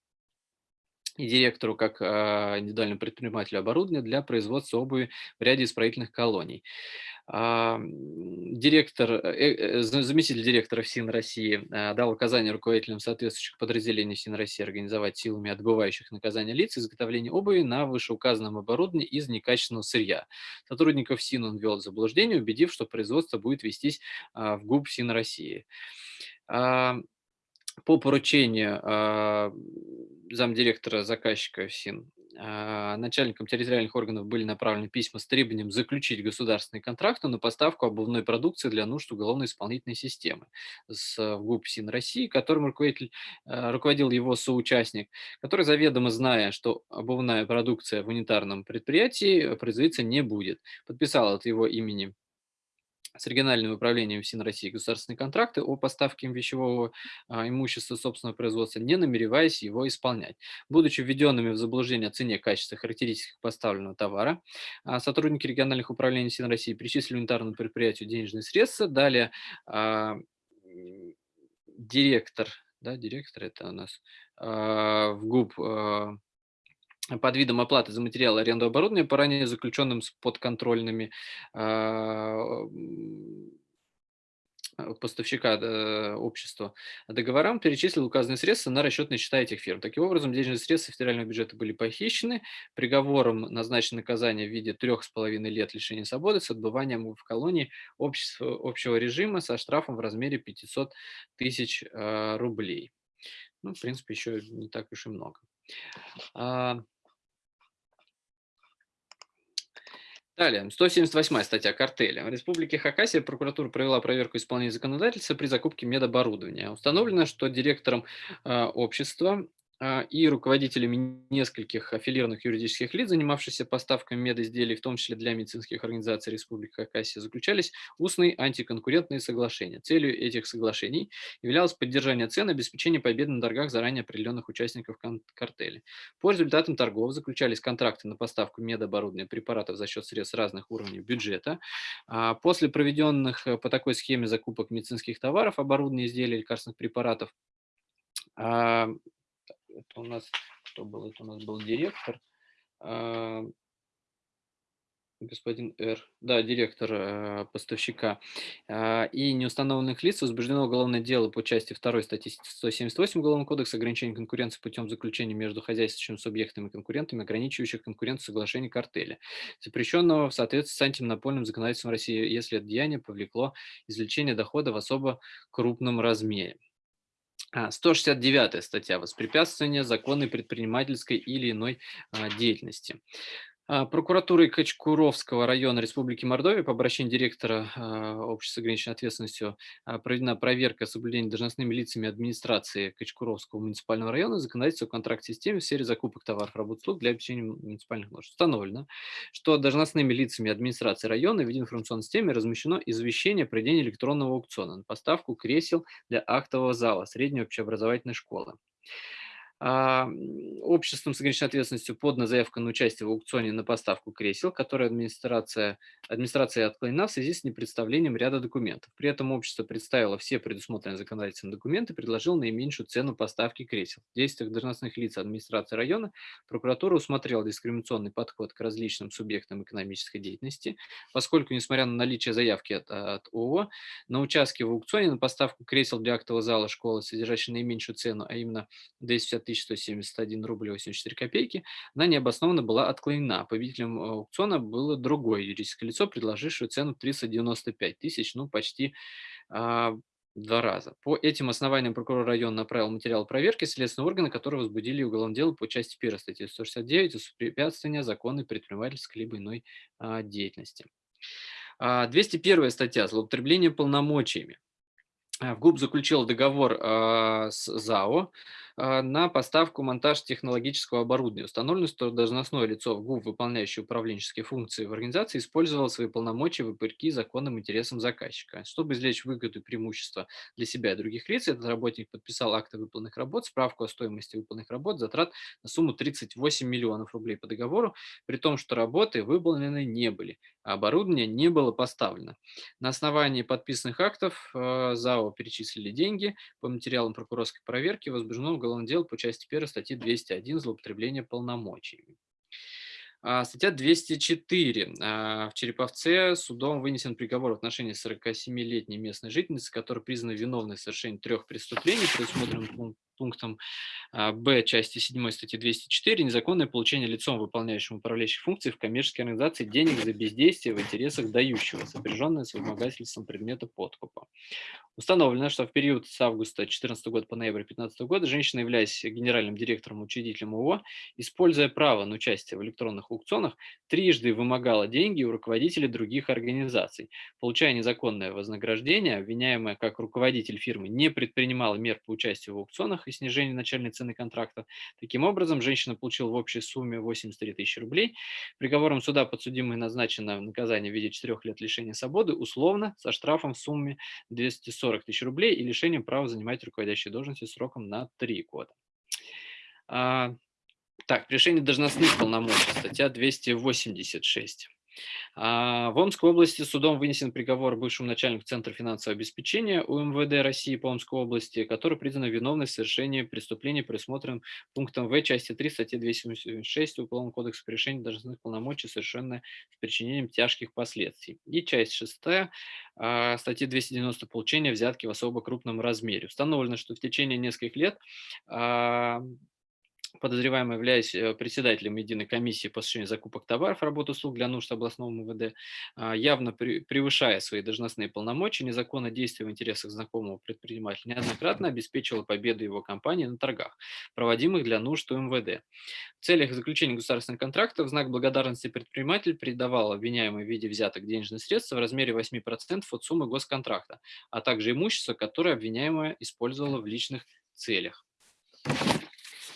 и директору как а, индивидуальному предпринимателю оборудования для производства обуви в ряде исправительных колоний. А, Директор, э, э, за- заместитель директора ФСИН России а, дал указание руководителям соответствующих подразделений ФСИН России организовать силами отбывающих наказания лиц изготовление обуви на вышеуказанном оборудовании из некачественного сырья. Сотрудников ФСИН он ввел в заблуждение, убедив, что производство будет вестись в ГУП ФСИН России. По поручению а, замдиректора заказчика ФСИН а, начальникам территориальных органов были направлены письма с требованием заключить государственный контракт на поставку обувной продукции для нужд уголовно-исполнительной системы с э, в ГУП ФСИН России, которым руководитель, а, руководил его соучастник, который заведомо зная, что обувная продукция в унитарном предприятии производиться не будет, подписал от его имени с региональным управлением ФСИН России государственные контракты о поставке им вещевого а, имущества собственного производства, не намереваясь его исполнять. Будучи введенными в заблуждение о цене, качестве, характеристиках поставленного товара, а, сотрудники региональных управлений ФСИН России перечислили унитарному предприятию денежные средства, далее а, директор, да, директор это у нас в ГУП под видом оплаты за материалы аренду оборудования по ранее заключенным с подконтрольными а, а, поставщика э, общества договорам перечислил указанные средства на расчетные счета этих фирм. Таким образом, денежные средства федерального бюджета были похищены. Приговором назначено наказание в виде трех с половиной лет лишения свободы с отбыванием в колонии общества, общего режима со штрафом в размере 500 тысяч а, рублей. Ну, в принципе, еще не так уж и много. А, Далее, 178 статья картеля. В Республике Хакасия прокуратура провела проверку исполнения законодательства при закупке медоборудования. Установлено, что директором э, общества и руководителями нескольких аффилированных юридических лиц, занимавшихся поставками медизделий, в том числе для медицинских организаций Республики Хакасия, заключались устные антиконкурентные соглашения. Целью этих соглашений являлось поддержание цен и обеспечение победы на торгах заранее определенных участников картеля. По результатам торгов заключались контракты на поставку медоборудования препаратов за счет средств разных уровней бюджета. А, после проведенных э, по такой схеме закупок медицинских товаров, оборудования, изделий, лекарственных препаратов, а, это у нас, кто был, это у нас был директор, а, господин Р. Да, директор э, поставщика. Э, и неустановленных лиц возбуждено уголовное дело по части 2 статьи 178 Уголовного кодекса ограничения конкуренции путем заключения между хозяйствующими субъектами и конкурентами, ограничивающих конкуренцию соглашений картеля, запрещенного в соответствии с антимонопольным законодательством России, если это деяние повлекло извлечение дохода в особо крупном размере. 169 а, статья «Воспрепятствование законной предпринимательской или иной а, деятельности». А, прокуратурой Качкуровского района Республики Мордовия по обращению директора а, общества с ограниченной ответственностью а, проведена проверка соблюдения должностными лицами администрации Качкуровского муниципального района законодательства о контракт-системе в сфере закупок товаров, работ, услуг для обеспечения муниципальных нужд. Установлено, что должностными лицами администрации района в информационной системе размещено извещение о проведении электронного аукциона на поставку кресел для актового зала средней общеобразовательной школы. А, обществом с ограниченной ответственностью подана заявка на участие в аукционе на поставку кресел, которая администрация, администрация отклонена в связи с непредставлением ряда документов. При этом общество представило все предусмотренные законодательные документы и предложило наименьшую цену поставки кресел. В действиях должностных лиц администрации района прокуратура усмотрела дискриминационный подход к различным субъектам экономической деятельности, поскольку, несмотря на наличие заявки от, от ООО, на участке в аукционе на поставку кресел для актового зала школы, содержащей наименьшую цену, а именно 250 1171 рубль 84 копейки, она необоснованно была отклонена. Победителем э, аукциона было другое юридическое лицо, предложившее цену 395 тысяч, ну почти а, два раза. По этим основаниям прокурор района направил материал проверки следственные органы, которые возбудили уголовное дело по части 1 статьи 169 «Воспрепятствование законной предпринимательской либо иной а, деятельности». 201 а, статья «Злоупотребление полномочиями». В ГУП заключил договор с ЗАО а, на поставку монтаж технологического оборудования. Установлено, что должностное лицо ГУВ, выполняющее управленческие функции в организации, использовало свои полномочия вопреки законным интересам заказчика. Чтобы извлечь выгоду и преимущество для себя и других лиц, этот работник подписал акты выполненных работ, справку о стоимости выполненных работ, затрат на сумму 38 миллионов рублей по договору, при том, что работы выполнены не были, а оборудование не было поставлено. На основании подписанных актов э, ЗАО перечислили деньги. По материалам прокурорской проверки возбуждено уголовное дело по части 1 статьи 201 «Злоупотребление полномочиями». А, статья 204. А, в Череповце судом вынесен приговор в отношении 47-летней местной жительницы, которая признана виновной в совершении трех преступлений, предусмотренным пунктом а, Б части 7 статьи 204 незаконное получение лицом, выполняющим управляющие функции в коммерческой организации денег за бездействие в интересах дающего, сопряженное с вымогательством предмета подкупа. Установлено, что в период с августа 2014 года по ноябрь 2015 года женщина, являясь генеральным директором учредителем ООО, используя право на участие в электронных аукционах, трижды вымогала деньги у руководителей других организаций. Получая незаконное вознаграждение, обвиняемая как руководитель фирмы не предпринимала мер по участию в аукционах и снижению начальной цены контракта. Таким образом, женщина получила в общей сумме 83 тысячи рублей. Приговором суда подсудимой назначено наказание в виде 4 лет лишения свободы, условно, со штрафом в сумме 240 тысяч рублей и лишением права занимать руководящие должности сроком на 3 года. А, так, решение должностных полномочий, статья 286. А, в Омской области судом вынесен приговор бывшему начальнику Центра финансового обеспечения УМВД России по Омской области, который признан виновной в совершении преступления, предусмотренным пунктом В части 3 статьи 276 Уголовного кодекса по решению должностных полномочий, совершенное с причинением тяжких последствий. И часть 6 а, статьи 290 получения взятки в особо крупном размере. Установлено, что в течение нескольких лет а, подозреваемый, являясь э, председателем единой комиссии по осуществлению закупок товаров, работ услуг для нужд областного МВД, а, явно превышая свои должностные полномочия, незаконно действуя в интересах знакомого предпринимателя, неоднократно обеспечила победу его компании на торгах, проводимых для нужд МВД. В целях заключения государственных контрактов в знак благодарности предприниматель передавал обвиняемый в виде взяток денежные средства в размере 8% от суммы госконтракта, а также имущество, которое обвиняемая использовала в личных целях.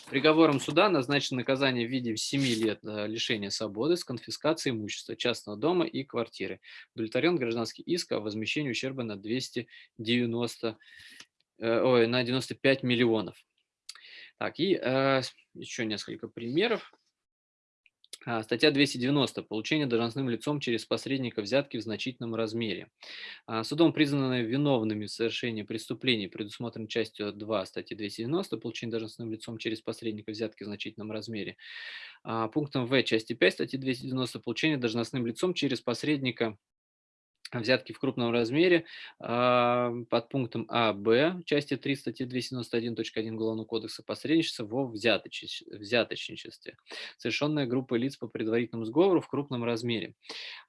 Приговором суда назначено наказание в виде 7 лет э, лишения свободы с конфискацией имущества частного дома и квартиры. Удовлетворен гражданский иск о возмещении ущерба на 290, э, ой, на 95 миллионов. Так, и э, еще несколько примеров. А, статья 290. Получение должностным лицом через посредника взятки в значительном размере. А, судом признаны виновными в совершении преступлений, предусмотренной частью 2 статьи 290, получение должностным лицом через посредника взятки в значительном размере. А, пунктом В части 5 статьи 290 получение должностным лицом через посредника взятки в крупном размере э, под пунктом А, Б, части 3 статьи 291.1 Уголовного кодекса посредничество во взяточ... взяточничестве, совершенная группой лиц по предварительному сговору в крупном размере.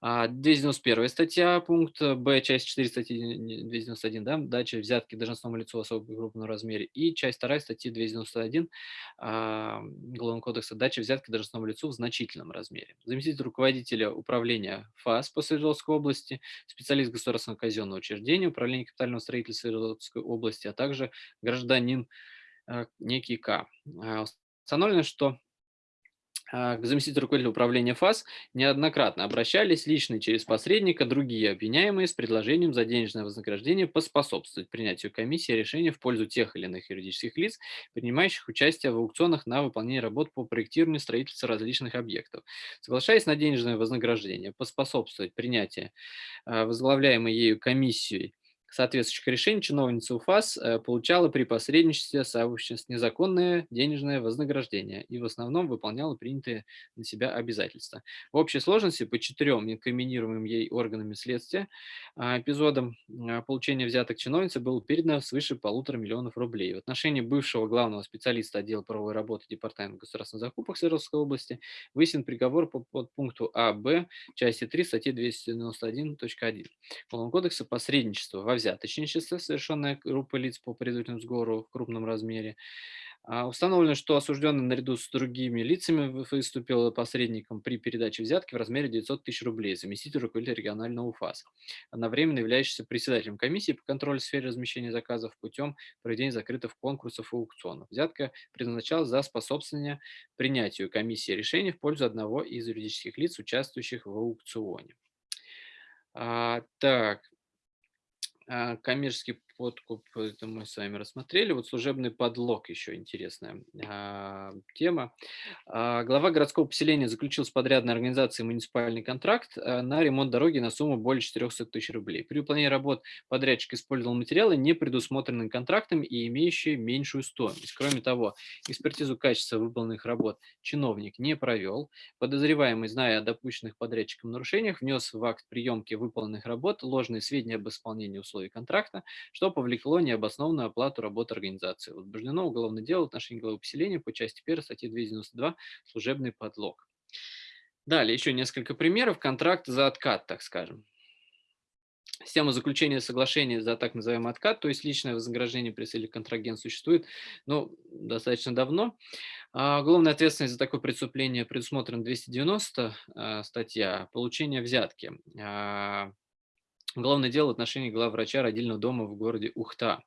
А, 291 статья, пункт Б, часть 4 статьи 291, да, дача взятки должностному лицу в особо крупном размере, и часть 2 статьи 291 а, Уголовного кодекса дача взятки должностному лицу в значительном размере. Заместитель руководителя управления ФАС по Свердловской области специалист государственного казенного учреждения, управления капитального строительства Свердловской области, а также гражданин э, некий К. А, установлено, что к заместителю руководителя управления ФАС неоднократно обращались лично через посредника другие обвиняемые с предложением за денежное вознаграждение поспособствовать принятию комиссии решения в пользу тех или иных юридических лиц, принимающих участие в аукционах на выполнение работ по проектированию строительства различных объектов. Соглашаясь на денежное вознаграждение, поспособствовать принятию а, возглавляемой ею комиссией соответствующих решений чиновница УФАС э, получала при посредничестве сообществ незаконное денежное вознаграждение и в основном выполняла принятые на себя обязательства. В общей сложности по четырем инкриминируемым ей органами следствия а, эпизодам а, получения взяток чиновницы было передано свыше полутора миллионов рублей. В отношении бывшего главного специалиста отдела правовой работы Департамента государственных закупок Свердловской области высен приговор по подпункту А, Б, части 3 статьи 291.1 Уголовного кодекса посредничество во взяточничество, совершенное группой лиц по предварительному сговору в крупном размере. А, установлено, что осужденный наряду с другими лицами выступил посредником при передаче взятки в размере 900 тысяч рублей, заместитель руководителя регионального УФАС, одновременно являющийся председателем комиссии по контролю в сфере размещения заказов путем проведения закрытых конкурсов и аукционов. Взятка предназначалась за способствование принятию комиссии решений в пользу одного из юридических лиц, участвующих в аукционе. А, так, коммерческий подкуп, это мы с вами рассмотрели. Вот служебный подлог еще интересная а, тема. А, глава городского поселения заключил с подрядной организацией муниципальный контракт а, на ремонт дороги на сумму более 400 тысяч рублей. При выполнении работ подрядчик использовал материалы, не предусмотренные контрактом и имеющие меньшую стоимость. Кроме того, экспертизу качества выполненных работ чиновник не провел. Подозреваемый, зная о допущенных подрядчиком нарушениях, внес в акт приемки выполненных работ ложные сведения об исполнении условий контракта, что что повлекло необоснованную оплату работы организации. Возбуждено уголовное дело в отношении главы поселения по части 1 статьи 292 «Служебный подлог». Далее еще несколько примеров. Контракт за откат, так скажем. Система заключения соглашения за так называемый откат, то есть личное вознаграждение при целях контрагент существует ну, достаточно давно. А, уголовная ответственность за такое преступление предусмотрена 290 а, статья «Получение взятки». А, Главное дело в отношении главврача родильного дома в городе Ухта,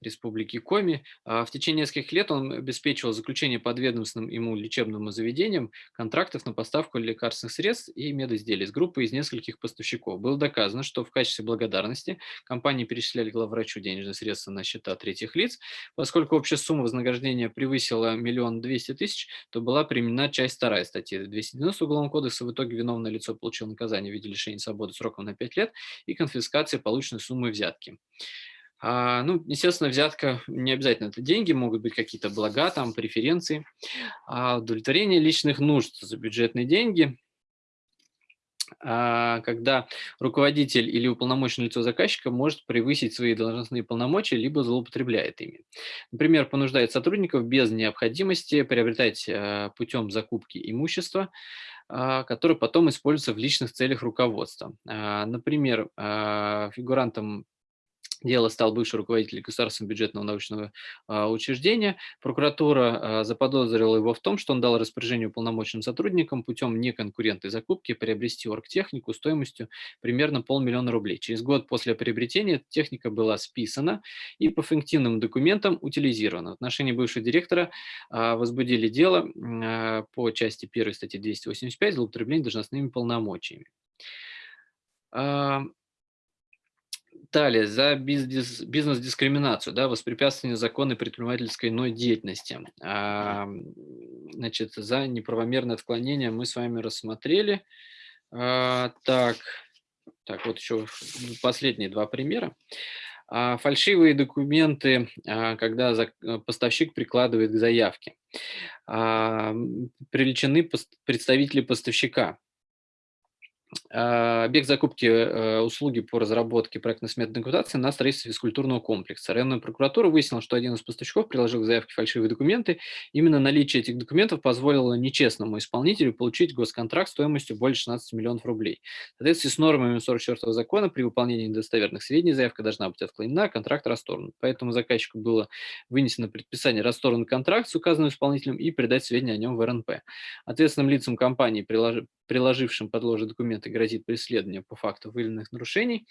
Республики Коми. А, в течение нескольких лет он обеспечивал заключение подведомственным ему лечебным заведениям контрактов на поставку лекарственных средств и медизделий с группой из нескольких поставщиков. Было доказано, что в качестве благодарности компании перечисляли главврачу денежные средства на счета третьих лиц. Поскольку общая сумма вознаграждения превысила миллион двести тысяч, то была применена часть вторая статьи 290 Уголовного кодекса. В итоге виновное лицо получило наказание в виде лишения свободы сроком на 5 лет и конфискации полученной суммы взятки. А, ну, естественно, взятка не обязательно это деньги, могут быть какие-то блага, там, преференции. А удовлетворение личных нужд за бюджетные деньги, а, когда руководитель или уполномоченное лицо заказчика может превысить свои должностные полномочия, либо злоупотребляет ими. Например, понуждает сотрудников без необходимости приобретать а, путем закупки имущества, который потом используется в личных целях руководства. А, например, а, фигурантом Дело стал бывший руководитель государственного бюджетного научного а, учреждения. Прокуратура а, заподозрила его в том, что он дал распоряжение уполномоченным сотрудникам путем неконкурентной закупки приобрести оргтехнику стоимостью примерно полмиллиона рублей. Через год после приобретения техника была списана и по фиктивным документам утилизирована. В отношении бывшего директора а, возбудили дело а, по части 1 статьи 285 злоупотребление должностными полномочиями. Далее, за бизнес-дискриминацию, да, воспрепятствование законной предпринимательской иной деятельности. А, значит, за неправомерное отклонение мы с вами рассмотрели. А, так, так, вот еще последние два примера. А, фальшивые документы, а, когда за, поставщик прикладывает к заявке. А, привлечены представители поставщика. А, объект закупки э, услуги по разработке проектно-сметной документации на строительство физкультурного комплекса. Районная прокуратура выяснила, что один из поставщиков приложил к заявке фальшивые документы. Именно наличие этих документов позволило нечестному исполнителю получить госконтракт стоимостью более 16 миллионов рублей. В соответствии с нормами 44 закона при выполнении недостоверных сведений заявка должна быть отклонена, а контракт расторгнут. Поэтому заказчику было вынесено предписание расторгнуть контракт с указанным исполнителем и передать сведения о нем в РНП. Ответственным лицам компании, приложившим подложи документы, грозит преследование по факту выявленных нарушений.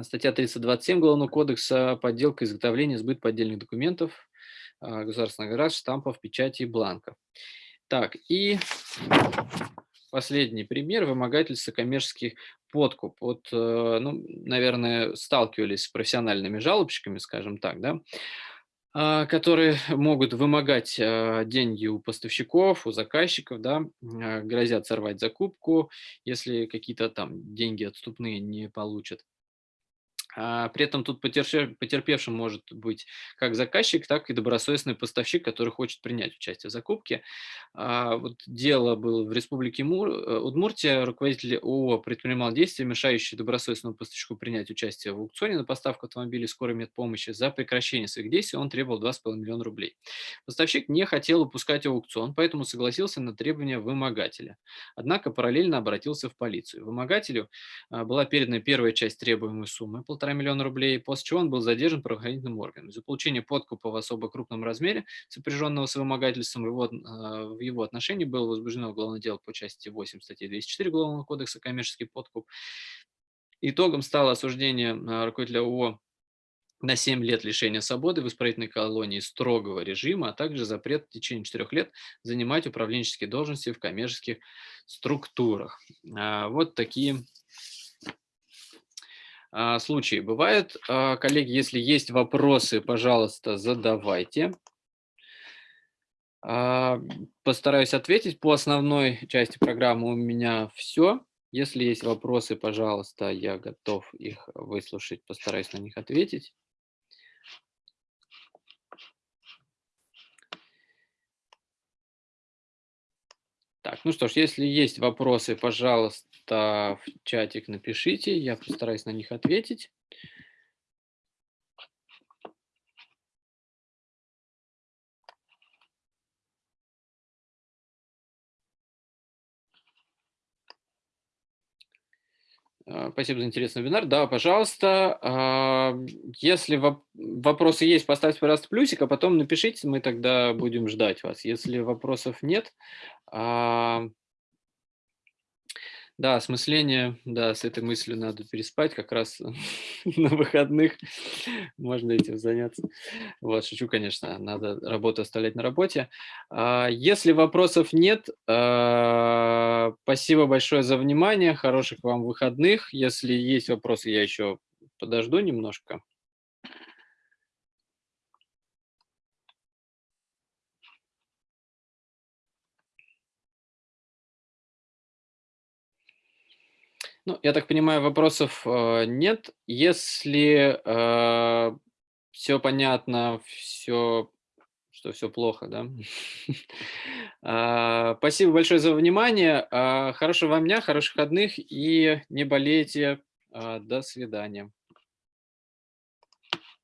Статья 327 Уголовного кодекса «Подделка, изготовление, сбыт поддельных документов, а, государственных граждан, штампов, печати и бланков». Так, и последний пример – вымогательство коммерческих подкуп. Вот, э, ну, наверное, сталкивались с профессиональными жалобщиками, скажем так, да, а, которые могут вымогать а, деньги у поставщиков, у заказчиков, да, а, грозят сорвать закупку, если какие-то там деньги отступные не получат. А, при этом тут потерпевшим может быть как заказчик, так и добросовестный поставщик, который хочет принять участие в закупке. А, вот дело было в Республике Мур, э, Удмуртия. Руководитель ООО предпринимал действия, мешающие добросовестному поставщику принять участие в аукционе на поставку автомобилей скорой медпомощи. За прекращение своих действий он требовал 2,5 миллиона рублей. Поставщик не хотел упускать аукцион, поэтому согласился на требования вымогателя. Однако параллельно обратился в полицию. Вымогателю а, была передана первая часть требуемой суммы – полтора миллиона рублей, после чего он был задержан правоохранительным органом. За получение подкупа в особо крупном размере, сопряженного с вымогательством, его, а, в его отношении было возбуждено уголовное дело по части 8 статьи 204 Уголовного кодекса «Коммерческий подкуп». Итогом стало осуждение а, руководителя ООО на 7 лет лишения свободы в исправительной колонии строгого режима, а также запрет в течение 4 лет занимать управленческие должности в коммерческих структурах. А, вот такие случаи бывают. А, коллеги, если есть вопросы, пожалуйста, задавайте. А, постараюсь ответить. По основной части программы у меня все. Если есть вопросы, пожалуйста, я готов их выслушать, постараюсь на них ответить. Так, ну что ж, если есть вопросы, пожалуйста, в чатик напишите, я постараюсь на них ответить. А, спасибо за интересный вебинар. Да, пожалуйста. А, если вопросы есть, поставьте, пожалуйста, плюсик, а потом напишите, мы тогда будем ждать вас. Если вопросов нет, а, да, осмысление, да, с этой мыслью надо переспать, как раз на выходных можно этим заняться. Вот, шучу, конечно, надо работу оставлять на работе. А, если вопросов нет, а, спасибо большое за внимание, хороших вам выходных. Если есть вопросы, я еще подожду немножко. Ну, я так понимаю, вопросов э, нет. Если э, все понятно, все, что все плохо, да? э, спасибо большое за внимание. Э, хорошего вам дня, хороших выходных и не болейте. Э, до свидания.